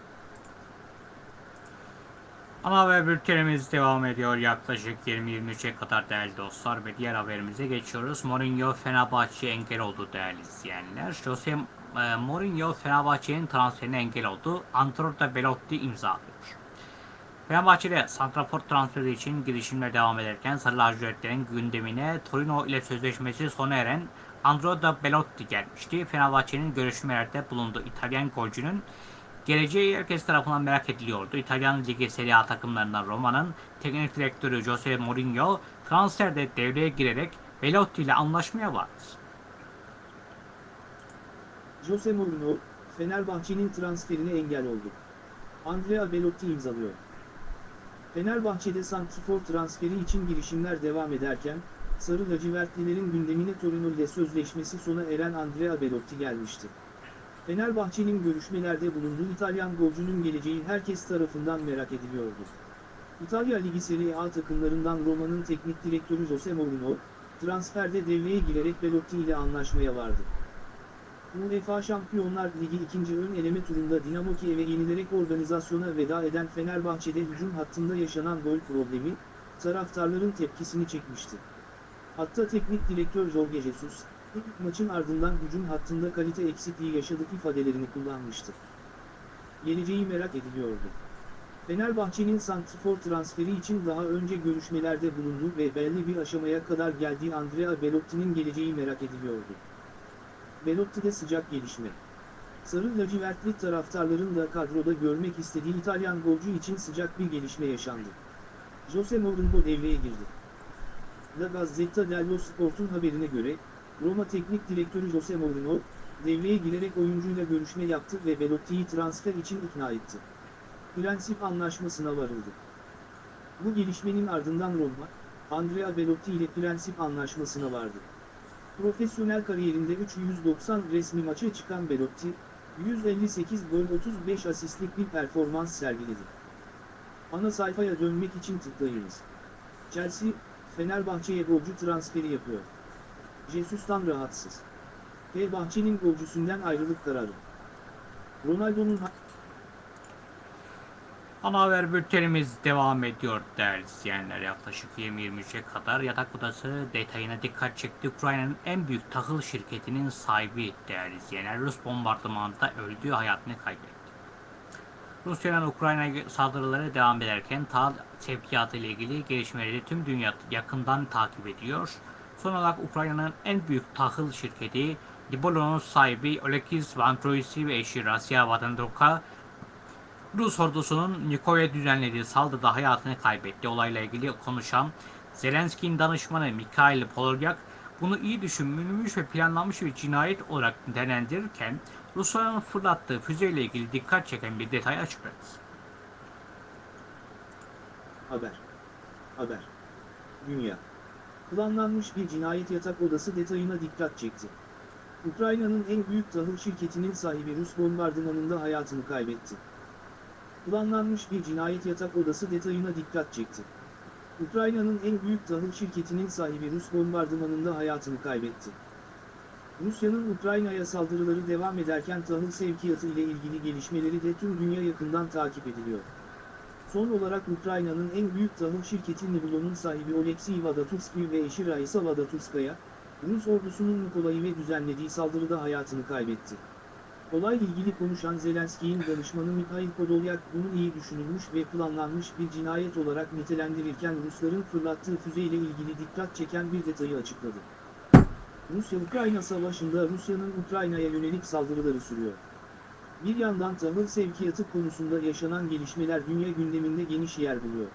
Ana haber bültenimiz devam ediyor yaklaşık 20-23'e kadar değerli dostlar ve diğer haberimize geçiyoruz. Mourinho Fenerbahçe engel oldu değerli izleyenler. Jose e, Mourinho Fenerbahçe'nin transferine engel oldu. Antonio Belotti imza atıyor. Fenerbahçe'de santrafor transferi için girişimler devam ederken Sarı Lacivertlerin gündemine Torino ile sözleşmesi sona eren Andrea Belotti gelmişti. Fenerbahçe'nin görüşmelerde bulunduğu İtalyan golcünün Geleceği herkes tarafından merak ediliyordu. İtalyan Ligi Serie A takımlarından Roma'nın teknik direktörü Jose Mourinho transferde devreye girerek Belotti ile anlaşmaya vardı. Jose Mourinho, Fenerbahçe'nin transferine engel oldu. Andrea Belotti imzalıyor. Fenerbahçe'de santrfor transferi için girişimler devam ederken, Sarı lacivertlilerin gündemine Torino ile sözleşmesi sona eren Andrea Belotti gelmişti. Fenerbahçe'nin görüşmelerde bulunduğu İtalyan golcünün geleceği herkes tarafından merak ediliyordu. İtalya Ligi Serie A takımlarından Roma'nın teknik direktörü Jose Mourinho, transferde devreye girerek Belotti ile anlaşmaya vardı. UEFA Şampiyonlar Ligi ikinci ön eleme turunda Dinamo Kiev'e yenilerek organizasyona veda eden Fenerbahçe'de hücum hattında yaşanan gol problemi, taraftarların tepkisini çekmişti. Hatta teknik direktör Jorge Jesus, ilk maçın ardından hücum hattında kalite eksikliği yaşadık ifadelerini kullanmıştı. Geleceği merak ediliyordu. Fenerbahçe'nin santrfor transferi için daha önce görüşmelerde bulunduğu ve belli bir aşamaya kadar geldiği Andrea Belotti'nin geleceği merak ediliyordu. Belotti'de sıcak gelişme. Sarı lacivertli taraftarların da kadroda görmek istediği İtalyan golcü için sıcak bir gelişme yaşandı. Jose Mourinho devreye girdi. La Gazzetta dello Sport'un haberine göre, Roma Teknik Direktörü Jose Mourinho, devreye girerek oyuncuyla görüşme yaptı ve Belotti'yi transfer için ikna etti. Prensip anlaşmasına varıldı. Bu gelişmenin ardından Roma, Andrea Belotti ile prensip anlaşmasına vardı. Profesyonel kariyerinde 390 resmi maça çıkan Belotti, 158 gol 35 asistlik bir performans sergiledi. Ana sayfaya dönmek için tıklayınız. Chelsea, Fenerbahçe'ye golcü transferi yapıyor. Jesus'tan rahatsız. Fenerbahçe'nin golcüsünden ayrılık kararı. Ronaldo'nun Ana haber bültenimiz devam ediyor değerli izleyenler. Yaklaşık 20-23'e kadar yatak odası detayına dikkat çekti. Ukrayna'nın en büyük tahıl şirketinin sahibi değerli izleyenler. Rus bombardımanında öldüğü hayatını kaybetti. Rusya'nın Ukrayna saldırıları devam ederken tahıl sevkiyatı ile ilgili gelişmeleri tüm dünya yakından takip ediyor. Son olarak Ukrayna'nın en büyük tahıl şirketi Libolo'nun sahibi Oleksiy Vantroisi ve eşi Rasya Vatandoka Rus ordusunun Nikoy'a düzenlediği saldırıda hayatını kaybetti. Olayla ilgili konuşan Zelenski'nin danışmanı Mikhail Podolyak bunu iyi düşünülmüş ve planlanmış bir cinayet olarak değerlendirirken Rusya'nın fırlattığı füzeyle ilgili dikkat çeken bir detay açıkladı. Haber. Haber. Dünya. Planlanmış bir cinayet yatak odası detayına dikkat çekti. Ukrayna'nın en büyük tahıl şirketinin sahibi Rus bombardımanında hayatını kaybetti. Planlanmış bir cinayet yatak odası detayına dikkat çekti. Ukrayna'nın en büyük tahıl şirketinin sahibi Rus bombardımanında hayatını kaybetti. Rusya'nın Ukrayna'ya saldırıları devam ederken tahıl sevkiyatı ile ilgili gelişmeleri de tüm dünya yakından takip ediliyor. Son olarak Ukrayna'nın en büyük tahıl şirketi Nibulon'un sahibi Oleksiy Vadatursky ve eşi Raisa Vadaturskaya, Rus ordusunun Nikolay'ı düzenlediği saldırıda hayatını kaybetti. Olayla ilgili konuşan Zelenski'nin danışmanı Mikhail Podolyak bunu iyi düşünülmüş ve planlanmış bir cinayet olarak nitelendirirken Rusların fırlattığı füzeyle ilgili dikkat çeken bir detayı açıkladı. Rusya-Ukrayna savaşında Rusya'nın Ukrayna'ya yönelik saldırıları sürüyor. Bir yandan tahıl sevkiyatı konusunda yaşanan gelişmeler dünya gündeminde geniş yer buluyor.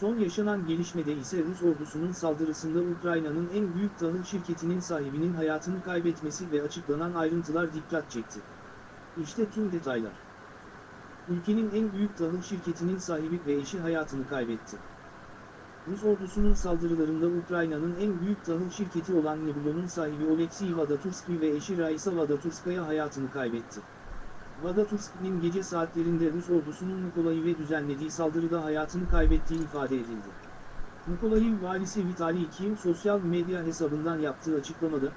Son yaşanan gelişmede ise Rus ordusunun saldırısında Ukrayna'nın en büyük tahıl şirketinin sahibinin hayatını kaybetmesi ve açıklanan ayrıntılar dikkat çekti. İşte tüm detaylar. Ülkenin en büyük tahıl şirketinin sahibi ve eşi hayatını kaybetti. Rus ordusunun saldırılarında Ukrayna'nın en büyük tahıl şirketi olan Niblo'nun sahibi Oleksiy Vadaturski ve eşi Raisa Vadaturskaya hayatını kaybetti. Vadaturski'nin gece saatlerinde Rus ordusunun Mikolayiv'e düzenlediği saldırıda hayatını kaybettiği ifade edildi. Mikolayiv valisi Vitali Kim sosyal medya hesabından yaptığı açıklamada,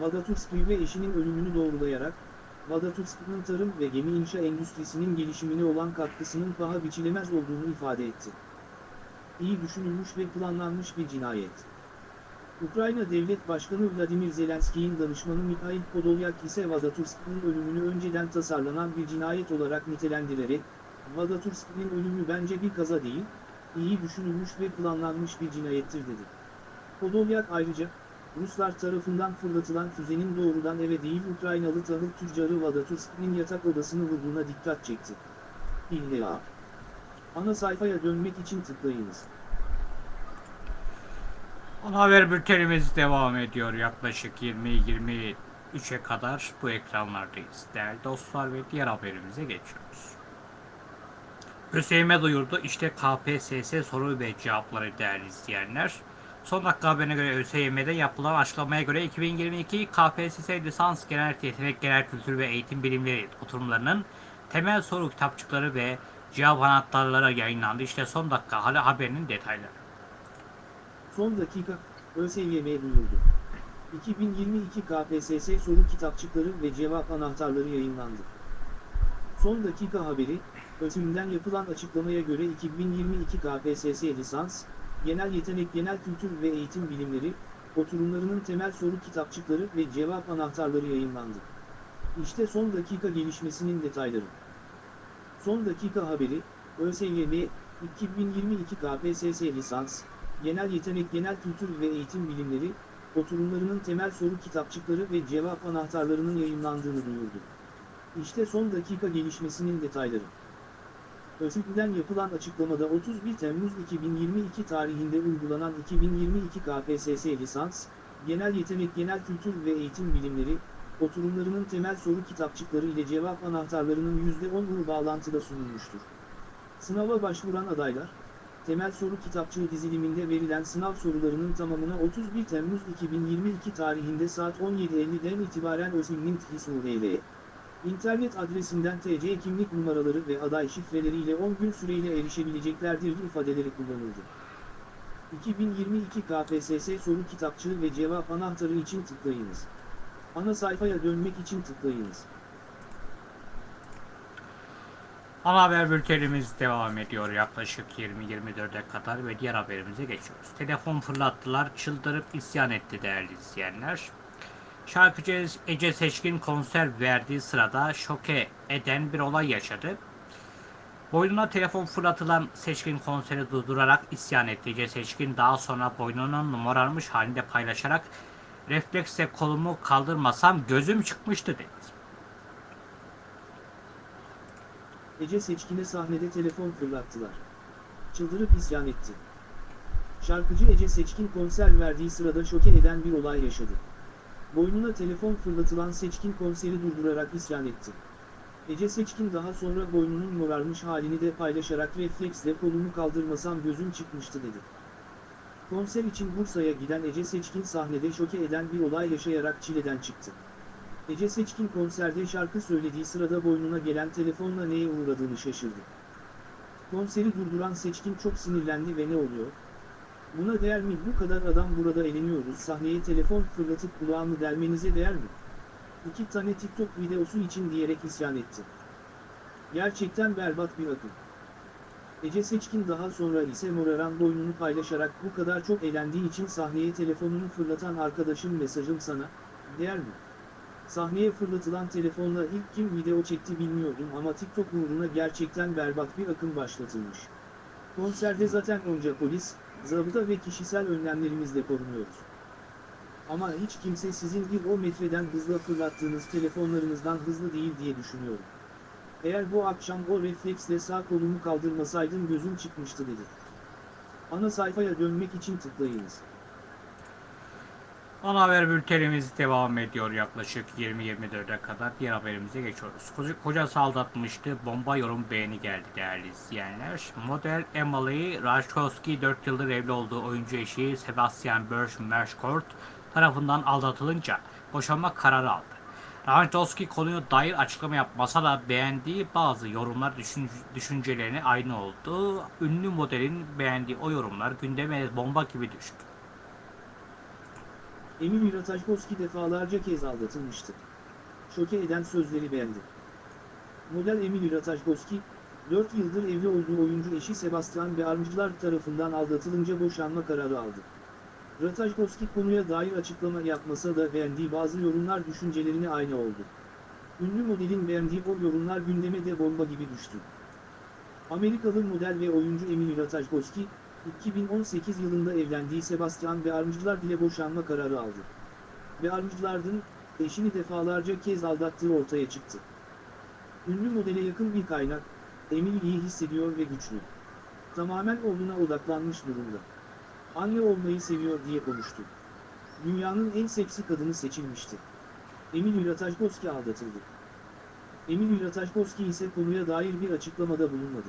Vadaturski ve eşinin ölümünü doğrulayarak, Vadaturski'nin tarım ve gemi inşa endüstrisinin gelişimine olan katkısının paha biçilemez olduğunu ifade etti. İyi düşünülmüş ve planlanmış bir cinayet. Ukrayna Devlet Başkanı Vladimir Zelenski'nin danışmanı Mikhail Podolyak ise Vadaturski'nin ölümünü önceden tasarlanan bir cinayet olarak nitelendirerek, Vadaturski'nin ölümü bence bir kaza değil, iyi düşünülmüş ve planlanmış bir cinayettir dedi. Podolyak ayrıca, Ruslar tarafından fırlatılan füzenin doğrudan eve değil Ukraynalı tahıl tüccarı Vadaturski'nin yatak odasını vurduğuna dikkat çekti. İlla. Ana sayfaya dönmek için tıklayınız. Ana haber bültenimiz devam ediyor. Yaklaşık 20-23'e kadar bu ekranlardayız. Değerli dostlar ve diğer haberimize geçiyoruz. ÖSYM duyurdu. İşte KPSS soru ve cevapları değerli izleyenler. Son dakika haberine göre ÖSYM'de yapılan açıklamaya göre 2022 KPSS lisans genel yetenek genel kültür ve eğitim bilimleri oturumlarının temel soru kitapçıkları ve cevap anahtarları yayınlandı. İşte son dakika hala haberinin detayları. Son dakika, ÖSYM duyurdu. 2022 KPSS soru kitapçıkları ve cevap anahtarları yayınlandı. Son dakika haberi, ÖSYM'den yapılan açıklamaya göre 2022 KPSS lisans, genel yetenek genel kültür ve eğitim bilimleri, oturumlarının temel soru kitapçıkları ve cevap anahtarları yayınlandı. İşte son dakika gelişmesinin detayları. Son dakika haberi, ÖSYM, 2022 KPSS lisans, genel yetenek genel kültür ve eğitim bilimleri, oturumlarının temel soru kitapçıkları ve cevap anahtarlarının yayınlandığını duyurdu. İşte son dakika gelişmesinin detayları. ÖSYM'den yapılan açıklamada 31 Temmuz 2022 tarihinde uygulanan 2022 KPSS lisans, genel yetenek genel kültür ve eğitim bilimleri, oturumlarının temel soru kitapçıkları ile cevap anahtarlarının %10'u bağlantıda sunulmuştur. Sınava başvuran adaylar, temel soru kitapçığı diziliminde verilen sınav sorularının tamamına 31 Temmuz 2022 tarihinde saat 17.50'den itibaren ÖSYM'nin TİSUR'e İnternet adresinden TC kimlik numaraları ve aday şifreleriyle 10 gün süreyle erişebileceklerdir ifadeleri kullanıldı. 2022 KPSS soru kitapçığı ve cevap anahtarı için tıklayınız. Ana sayfaya dönmek için tıklayınız. Ana haber bültenimiz devam ediyor yaklaşık 20-24'e kadar ve diğer haberimize geçiyoruz. Telefon fırlattılar, çıldırıp isyan etti değerli izleyenler. Şarkıcı Ece Seçkin konser verdiği sırada şoke eden bir olay yaşadı. Boynuna telefon fırlatılan Seçkin konseri durdurarak isyan etti. Ece Seçkin daha sonra boynunun numararmış halinde paylaşarak refleksle kolumu kaldırmasam gözüm çıkmıştı dedi. Ece Seçkin'e sahnede telefon fırlattılar. Çıldırıp isyan etti. Şarkıcı Ece Seçkin konser verdiği sırada şoke eden bir olay yaşadı. Boynuna telefon fırlatılan Seçkin konseri durdurarak isyan etti. Ece Seçkin daha sonra boynunun morarmış halini de paylaşarak refleksle kolumu kaldırmasam gözüm çıkmıştı dedi. Konser için Bursa'ya giden Ece Seçkin sahnede şoke eden bir olay yaşayarak çileden çıktı. Ece Seçkin konserde şarkı söylediği sırada boynuna gelen telefonla neye uğradığını şaşırdı. Konseri durduran Seçkin çok sinirlendi ve ne oluyor? Buna değer mi bu kadar adam burada eğleniyoruz sahneye telefon fırlatıp kulağımı delmenize değer mi? İki tane TikTok videosu için diyerek isyan etti. Gerçekten berbat bir akım. Ece Seçkin daha sonra ise moraran boynunu paylaşarak bu kadar çok eğlendiği için sahneye telefonunu fırlatan arkadaşım mesajım sana, değer mi? Sahneye fırlatılan telefonla ilk kim video çekti bilmiyordum ama TikTok uğruna gerçekten berbat bir akım başlatılmış. Konserde zaten onca polis, zabıta ve kişisel önlemlerimizle korunuyoruz. Ama hiç kimse sizin bir o metreden hızla fırlattığınız telefonlarınızdan hızlı değil diye düşünüyorum. Eğer bu akşam o refleksle sağ kolumu kaldırmasaydım gözüm çıkmıştı dedi. Ana sayfaya dönmek için tıklayınız. Ana haber bültenimiz devam ediyor yaklaşık 20-24'e kadar. Diğer haberimize geçiyoruz. Koca, kocası aldatmıştı. Bomba yorum beğeni geldi değerli izleyenler. Model Emily Ratajkowski 4 yıldır evli olduğu oyuncu eşi Sebastian Berge Merschkort tarafından aldatılınca boşanma kararı aldı. Ratajkowski konuya dair açıklama yapmasa da beğendiği bazı yorumlar düşün, düşüncelerine aynı oldu. Ünlü modelin beğendiği o yorumlar gündeme bomba gibi düştü. Emil Ratajkowski defalarca kez aldatılmıştı. Şoke eden sözleri beğendi. Model Emil Ratajkowski, 4 yıldır evli olduğu oyuncu eşi Sebastian Bearmcılar tarafından aldatılınca boşanma kararı aldı. Ratajkowski konuya dair açıklama yapmasa da beğendiği bazı yorumlar düşüncelerine aynı oldu. Ünlü modelin beğendiği o yorumlar gündeme de bomba gibi düştü. Amerikalı model ve oyuncu Emil Ratajkowski, 2018 yılında evlendiği Sebastian Bearmcılar ile boşanma kararı aldı. Bearmcılar'ın eşini defalarca kez aldattığı ortaya çıktı. Ünlü modele yakın bir kaynak, Emil iyi hissediyor ve güçlü. Tamamen oğluna odaklanmış durumda. Anne olmayı seviyor diye konuştu. Dünyanın en seksi kadını seçilmişti. Emil Ratajkowski aldatıldı. Emil Ratajkowski ise konuya dair bir açıklamada bulunmadı.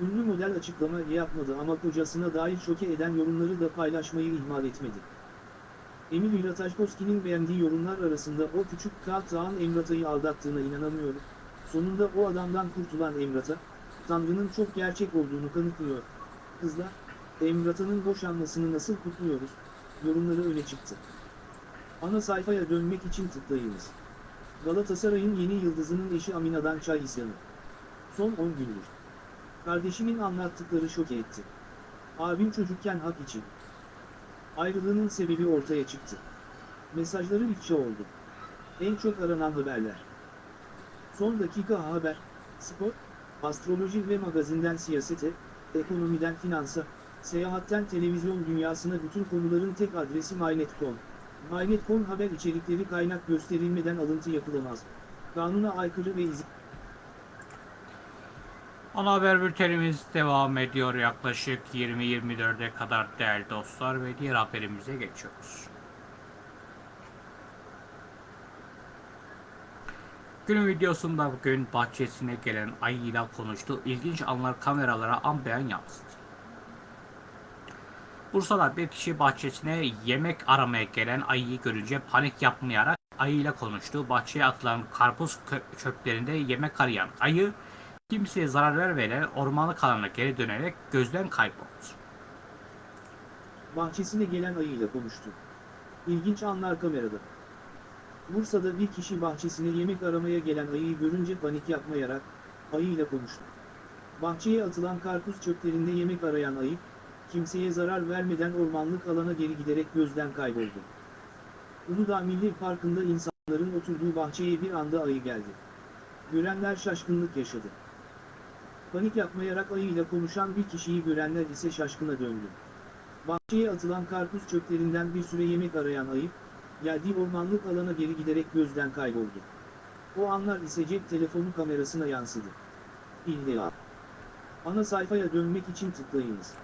Ünlü model açıklama yapmadı ama kocasına dair şoke eden yorumları da paylaşmayı ihmal etmedi. Emil Ratajkowski'nin beğendiği yorumlar arasında o küçük Kağıtağın Emrata'yı aldattığına inanamıyorum. Sonunda o adamdan kurtulan Emrata, Tanrı'nın çok gerçek olduğunu kanıtlıyor. Kızlar, Emrata'nın boşanmasını nasıl kutluyoruz? Yorumları öne çıktı. Ana sayfaya dönmek için tıklayınız. Galatasaray'ın yeni yıldızının eşi Amina'dan çay isyanı. Son 10 gündür. Kardeşimin anlattıkları şok etti. Abim çocukken hak için. Ayrılığının sebebi ortaya çıktı. Mesajları ifşa oldu. En çok aranan haberler. Son dakika haber, spor, astroloji ve magazinden siyasete, ekonomiden finansa, seyahatten televizyon dünyasına bütün konuların tek adresi MyNet.com. MyNet.com haber içerikleri kaynak gösterilmeden alıntı yapılamaz. Kanuna aykırı ve izin... Ana haber bültenimiz devam ediyor yaklaşık 20-24'e kadar değerli dostlar ve diğer haberimize geçiyoruz. Günün videosunda bugün bahçesine gelen ayıyla konuştu. İlginç anlar kameralara an beyan yansıdı. Bursa'da bir kişi bahçesine yemek aramaya gelen ayıyı görünce panik yapmayarak ayıyla konuştu. Bahçeye atılan karpuz çöplerinde yemek arayan ayı kimseye zarar vermeden ormanlık alana geri dönerek gözden kayboldu. bahçesine gelen ayıyla konuştu. İlginç anlar kamerada. Bursa'da bir kişi bahçesine yemek aramaya gelen ayıyı görünce panik yapmayarak, ayıyla konuştu. Bahçeye atılan karpuz çöplerinde yemek arayan ayı, kimseye zarar vermeden ormanlık alana geri giderek gözden kayboldu. Uludağ Milli Parkı'nda insanların oturduğu bahçeye bir anda ayı geldi. Görenler şaşkınlık yaşadı. Panik yapmayarak ayıyla konuşan bir kişiyi görenler ise şaşkına döndü. Bahçeye atılan karpuz çöplerinden bir süre yemek arayan ayı, geldiği ormanlık alana geri giderek gözden kayboldu. O anlar ise cep telefonu kamerasına yansıdı. İlla. Ana sayfaya dönmek için tıklayınız.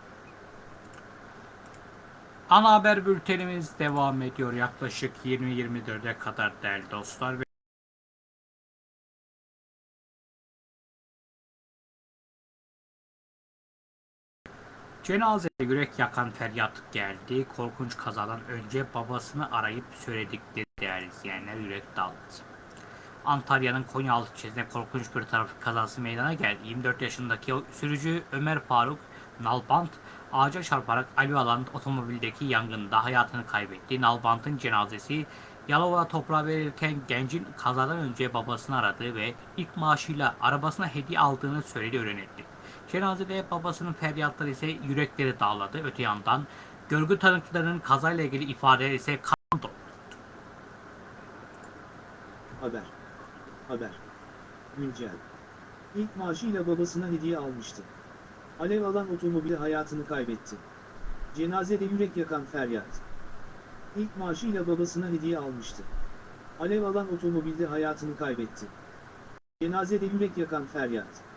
Ana haber bültenimiz devam ediyor yaklaşık 20-24'e kadar değerli dostlar. Ve Cenazede yürek yakan feryat geldi. Korkunç kazadan önce babasını arayıp söyledikleri değerli izleyenler yürek dağıldı. Antalya'nın Konyaaltı ilçesinde korkunç bir trafik kazası meydana geldi. 24 yaşındaki sürücü Ömer Faruk Nalbant ağaca çarparak alev alan otomobildeki yangında hayatını kaybetti. Nalbant'ın cenazesi Yalova'da toprağa verirken gencin kazadan önce babasını aradığı ve ilk maaşıyla arabasına hediye aldığını söyledi öğrenildi. Cenazede babasının feryatları ise yürekleri dağladı. Öte yandan görgü tanıklarının kazayla ilgili ifadeler ise kan dolu. Haber. Haber. Güncel. İlk maaşıyla babasına hediye almıştı. Alev alan otomobili hayatını kaybetti. Cenazede yürek yakan feryat. İlk maaşıyla babasına hediye almıştı. Alev alan otomobilde hayatını kaybetti. Cenazede yürek yakan feryat.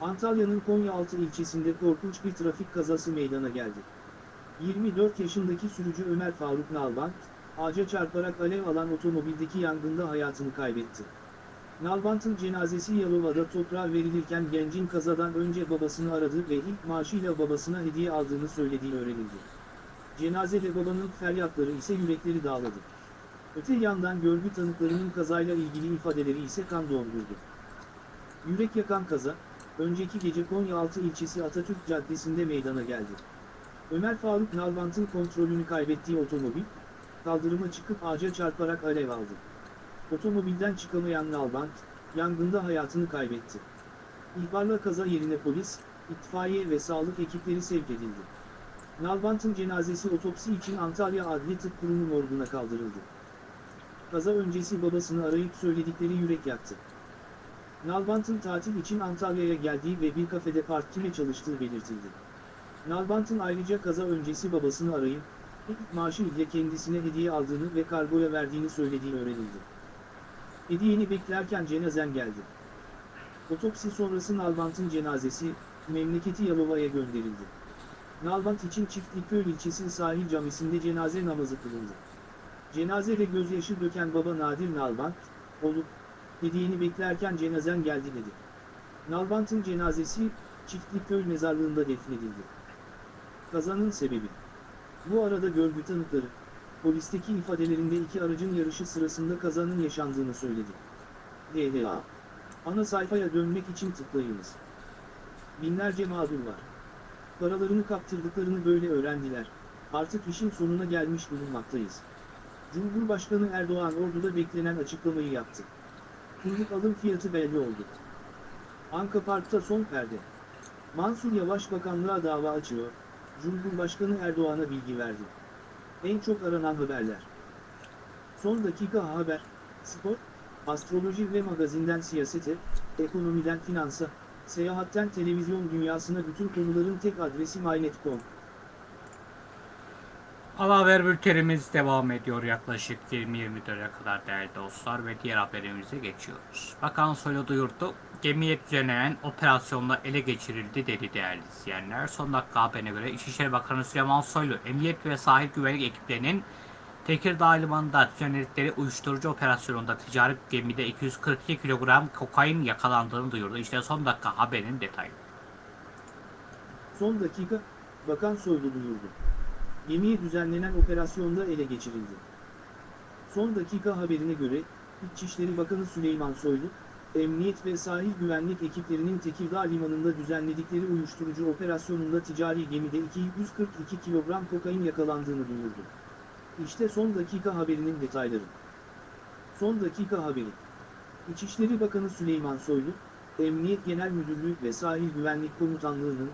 Antalya'nın Konyaaltı ilçesinde korkunç bir trafik kazası meydana geldi. 24 yaşındaki sürücü Ömer Faruk Nalbant, ağaca çarparak alev alan otomobildeki yangında hayatını kaybetti. Nalbant'ın cenazesi Yalova'da toprağa verilirken gencin kazadan önce babasını aradı ve ilk maaşıyla babasına hediye aldığını söylediği öğrenildi. Cenazede babanın feryatları ise yürekleri dağladı. Öte yandan görgü tanıklarının kazayla ilgili ifadeleri ise kan dondurdu. Yürek yakan kaza, önceki gece Konyaaltı ilçesi Atatürk Caddesi'nde meydana geldi. Ömer Faruk Nalbant'ın kontrolünü kaybettiği otomobil, kaldırıma çıkıp ağaca çarparak alev aldı. Otomobilden çıkamayan Nalbant, yangında hayatını kaybetti. İhbarla kaza yerine polis, itfaiye ve sağlık ekipleri sevk edildi. Nalbant'ın cenazesi otopsi için Antalya Adli Tıp Kurumu morguna kaldırıldı. Kaza öncesi babasını arayıp söyledikleri yürek yaktı. Nalbant'ın tatil için Antalya'ya geldiği ve bir kafede part-time çalıştığı belirtildi. Nalbant'ın ayrıca kaza öncesi babasını arayıp, ilk maaşı ile kendisine hediye aldığını ve kargoya verdiğini söylediği öğrenildi. Hediyeni beklerken cenazen geldi. Otopsi sonrası Nalbant'ın cenazesi, memleketi Yalova'ya gönderildi. Nalbant için Çiftlikköy ilçesi sahil camisinde cenaze namazı kılındı. Cenazede gözyaşı döken baba Nadir Nalbant, olup, hediyeni beklerken cenazen geldi dedi. Nalbant'ın cenazesi, Çiftlikköy mezarlığında defnedildi. Kazanın sebebi. Bu arada görgü tanıkları, polisteki ifadelerinde iki aracın yarışı sırasında kazanın yaşandığını söyledi. DHA. Ana sayfaya dönmek için tıklayınız. Binlerce mağdur var. Paralarını kaptırdıklarını böyle öğrendiler. Artık işin sonuna gelmiş bulunmaktayız. Cumhurbaşkanı Erdoğan orduda beklenen açıklamayı yaptı. Kumluk alım fiyatı belli oldu. Anka Park'ta son perde. Mansur Yavaş bakanlığa dava açıyor, Cumhurbaşkanı Erdoğan'a bilgi verdi. En çok aranan haberler. Son dakika haber, spor, astroloji ve magazinden siyasete, ekonomiden finansa, seyahatten televizyon dünyasına bütün konuların tek adresi mynet.com. Haber bültenimiz devam ediyor yaklaşık 20-24'e kadar değerli dostlar ve diğer haberimize geçiyoruz. Bakan Soylu duyurdu, gemiye düzenlenen operasyonla ele geçirildi dedi değerli izleyenler. Son dakika haberine göre İçişleri Bakanı Süleyman Soylu, Emniyet ve Sahil Güvenlik ekiplerinin Tekirdağ Limanı'nda düzenledikleri uyuşturucu operasyonunda ticari gemide 242 kilogram kokain yakalandığını duyurdu. İşte son dakika haberin detayı. Son dakika, Bakan Soylu duyurdu. Gemiye düzenlenen operasyonda ele geçirildi. Son dakika haberine göre, İçişleri Bakanı Süleyman Soylu, Emniyet ve Sahil Güvenlik ekiplerinin Tekirdağ Limanı'nda düzenledikleri uyuşturucu operasyonunda ticari gemide 242 kilogram kokain yakalandığını duyurdu. İşte son dakika haberinin detayları. Son dakika haberi. İçişleri Bakanı Süleyman Soylu, Emniyet Genel Müdürlüğü ve Sahil Güvenlik Komutanlığı'nın,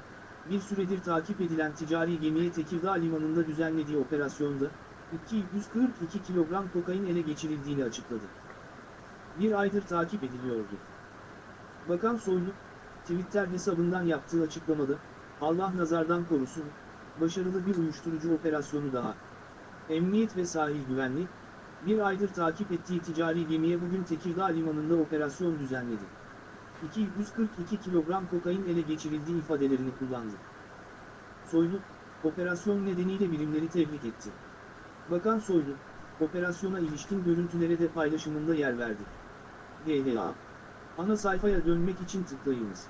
bir süredir takip edilen ticari gemiye Tekirdağ Limanı'nda düzenlediği operasyonda, 242 kilogram kokain ele geçirildiğini açıkladı. Bir aydır takip ediliyordu. Bakan Soylu, Twitter hesabından yaptığı açıklamada, Allah nazardan korusun, başarılı bir uyuşturucu operasyonu daha. Emniyet ve sahil güvenlik, bir aydır takip ettiği ticari gemiye bugün Tekirdağ Limanı'nda operasyon düzenledi. 242 kilogram kokain ele geçirildiği ifadelerini kullandı. Soylu, operasyon nedeniyle birimleri tebrik etti. Bakan Soylu, operasyona ilişkin görüntülere de paylaşımında yer verdi. DHA. Ana sayfaya dönmek için tıklayınız.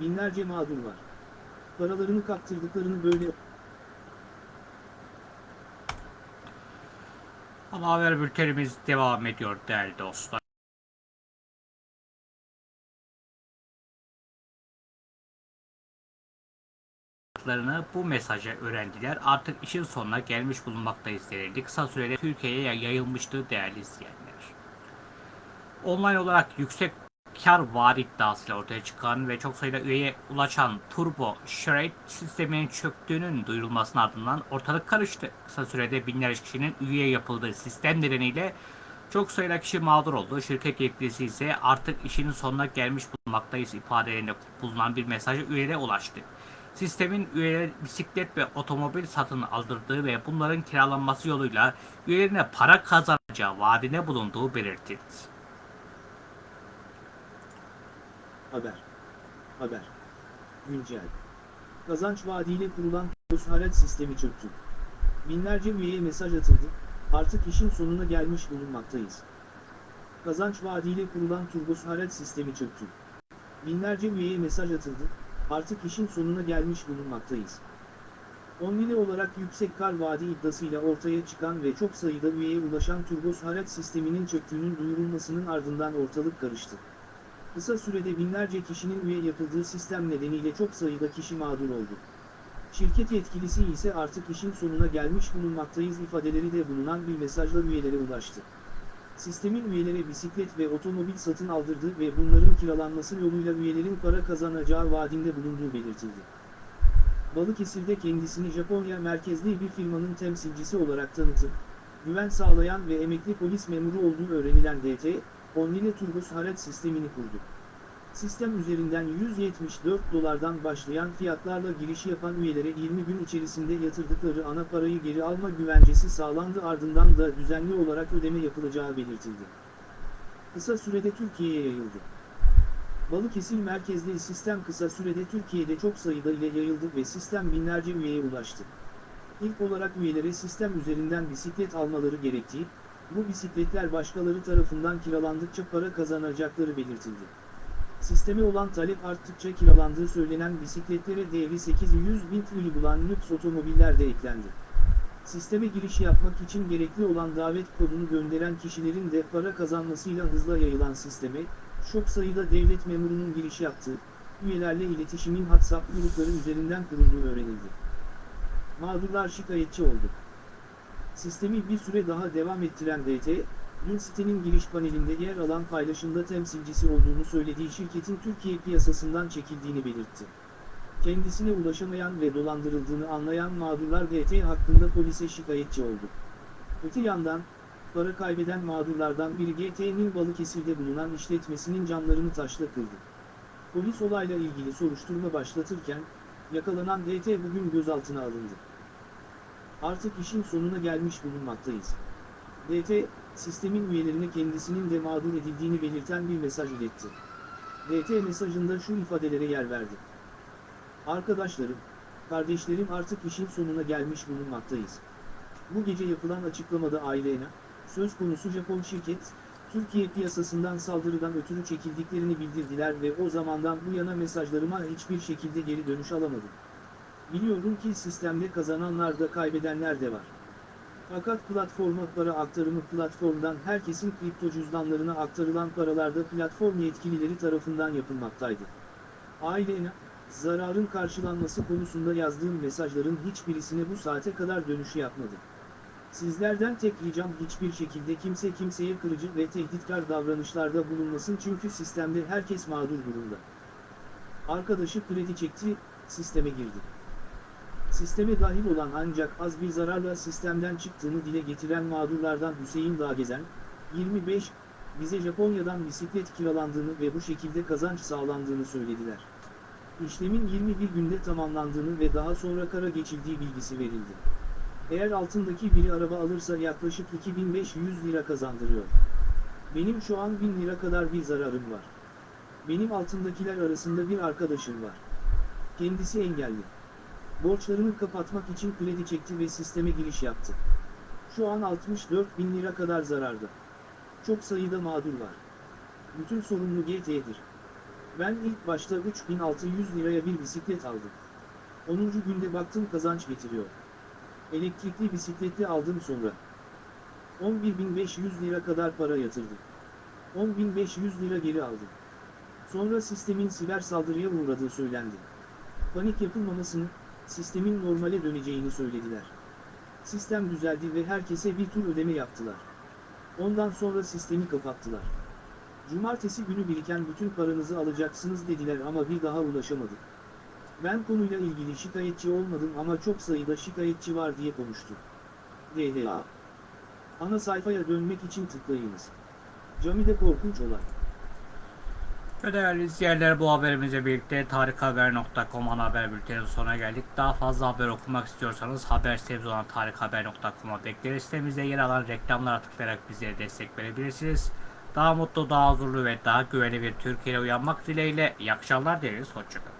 Binlerce mağdur var. Paralarını kaptırdıklarını böyle Ama haber bültenimiz devam ediyor değerli dostlar. Hayatlarını bu mesaja öğrendiler. Artık işin sonuna gelmiş bulunmaktayız denildi. Kısa sürede Türkiye'ye yayılmıştı değerli izleyenler. Online olarak yüksek kar vaat iddiasıyla ortaya çıkan ve çok sayıda üyeye ulaşan Turbo Shred sisteminin çöktüğünün duyurulmasının ardından ortalık karıştı. Kısa sürede binlerce kişinin üye yapıldığı sistem nedeniyle çok sayıda kişi mağdur oldu. Şirket yetkilisi ise artık işinin sonuna gelmiş bulunmaktayız ifadelerinde bulunan bir mesajı üyelere ulaştı. Sistemin üyeler bisiklet ve otomobil satın aldırdığı ve bunların kiralanması yoluyla üyelerine para kazanacağı vaadine bulunduğu belirtildi. Haber. Haber. Güncel. Kazanç vaadiyle kurulan Haraç sistemi çöktü. Binlerce üyeye mesaj atıldı, artık işin sonuna gelmiş bulunmaktayız. Kazanç vaadiyle kurulan Turbos Haraç sistemi çöktü. Binlerce üyeye mesaj atıldı, artık işin sonuna gelmiş bulunmaktayız. Onlile olarak yüksek kar vaadi iddiasıyla ortaya çıkan ve çok sayıda üyeye ulaşan Turbos Haraç sisteminin çöktüğünün duyurulmasının ardından ortalık karıştı. Kısa sürede binlerce kişinin üye yapıldığı sistem nedeniyle çok sayıda kişi mağdur oldu. Şirket yetkilisi ise artık işin sonuna gelmiş bulunmaktayız ifadeleri de bulunan bir mesajla üyelere ulaştı. Sistemin üyelere bisiklet ve otomobil satın aldırdığı ve bunların kiralanması yoluyla üyelerin para kazanacağı vaadinde bulunduğu belirtildi. Balıkesir'de kendisini Japonya merkezli bir firmanın temsilcisi olarak tanıtı, güven sağlayan ve emekli polis memuru olduğu öğrenilen DT, Online Turbos haraç sistemini kurdu. Sistem üzerinden 174 dolardan başlayan fiyatlarla giriş yapan üyelere 20 gün içerisinde yatırdıkları ana parayı geri alma güvencesi sağlandı ardından da düzenli olarak ödeme yapılacağı belirtildi. Kısa sürede Türkiye'ye yayıldı. Balıkesir merkezli sistem kısa sürede Türkiye'de çok sayıda ile yayıldı ve sistem binlerce üyeye ulaştı. İlk olarak üyelere sistem üzerinden bisiklet almaları gerektiği, bu bisikletler başkaları tarafından kiralandıkça para kazanacakları belirtildi. Sisteme olan talep arttıkça kiralandığı söylenen bisikletlere değeri 800 bin TL bulan lüks otomobiller de eklendi. Sisteme giriş yapmak için gerekli olan davet kodunu gönderen kişilerin de para kazanmasıyla hızla yayılan sisteme, çok sayıda devlet memurunun giriş yaptığı, üyelerle iletişimin WhatsApp grupları üzerinden kurulduğu öğrenildi. Mağdurlar şikayetçi oldu. Sistemi bir süre daha devam ettiren DT, dün sitenin giriş panelinde yer alan paylaşımda temsilcisi olduğunu söylediği şirketin Türkiye piyasasından çekildiğini belirtti. Kendisine ulaşamayan ve dolandırıldığını anlayan mağdurlar DT hakkında polise şikayetçi oldu. Öte yandan, para kaybeden mağdurlardan biri GT'nin Balıkesir'de bulunan işletmesinin camlarını taşla kırdı. Polis olayla ilgili soruşturma başlatırken, yakalanan DT bugün gözaltına alındı. Artık işin sonuna gelmiş bulunmaktayız. DT, sistemin üyelerine kendisinin de mağdur edildiğini belirten bir mesaj iletti. DT mesajında şu ifadelere yer verdi. Arkadaşlarım, kardeşlerim artık işin sonuna gelmiş bulunmaktayız. Bu gece yapılan açıklamada ailene, söz konusu Japon şirket, Türkiye piyasasından saldırıdan ötürü çekildiklerini bildirdiler ve o zamandan bu yana mesajlarıma hiçbir şekilde geri dönüş alamadım. Biliyorum ki sistemde kazananlar da kaybedenler de var. Fakat platforma para aktarımı platformdan herkesin kripto cüzdanlarına aktarılan paralarda platform yetkilileri tarafından yapılmaktaydı. Ailene, zararın karşılanması konusunda yazdığım mesajların hiçbirisine bu saate kadar dönüşü yapmadı. Sizlerden tek ricam hiçbir şekilde kimse kimseye kırıcı ve tehditkar davranışlarda bulunmasın çünkü sistemde herkes mağdur durumda. Arkadaşı kredi çekti, sisteme girdi. Sisteme dahil olan ancak az bir zararla sistemden çıktığını dile getiren mağdurlardan Hüseyin Dağgezen, 25, bize Japonya'dan bisiklet kiralandığını ve bu şekilde kazanç sağlandığını söylediler. İşlemin 21 günde tamamlandığını ve daha sonra kara geçildiği bilgisi verildi. Eğer altındaki biri araba alırsa yaklaşık 2500 lira kazandırıyor. Benim şu an 1000 lira kadar bir zararım var. Benim altındakiler arasında bir arkadaşım var. Kendisi engelli. Borçlarını kapatmak için kredi çekti ve sisteme giriş yaptı. Şu an 64 bin lira kadar zararda. Çok sayıda mağdur var. Bütün sorumlu GT'dir. Ben ilk başta 3600 liraya bir bisiklet aldım. 10. günde baktım kazanç getiriyor. Elektrikli bisikletli aldım sonra. 11.500 lira kadar para yatırdım. 10.500 lira geri aldım. Sonra sistemin siber saldırıya uğradığı söylendi. Panik yapılmamasını, sistemin normale döneceğini söylediler. Sistem düzeldi ve herkese bir tur ödeme yaptılar. Ondan sonra sistemi kapattılar. Cumartesi günü biriken bütün paranızı alacaksınız dediler ama bir daha ulaşamadık. Ben konuyla ilgili şikayetçi olmadım ama çok sayıda şikayetçi var diye konuştu. DHA Ana sayfaya dönmek için tıklayınız. Camide korkunç olay. Ve değerli izleyenler bu haberimizle birlikte tarikhaber.com ana haber bülteninin sonuna geldik. Daha fazla haber okumak istiyorsanız haber sitemiz olan tarikhaber.com'a bekleriz. Sitemizde yer alan reklamlara tıklayarak bize destek verebilirsiniz. Daha mutlu, daha huzurlu ve daha güvenli bir Türkiye'ye uyanmak dileğiyle iyi akşamlar dileriz. Hoşçakalın.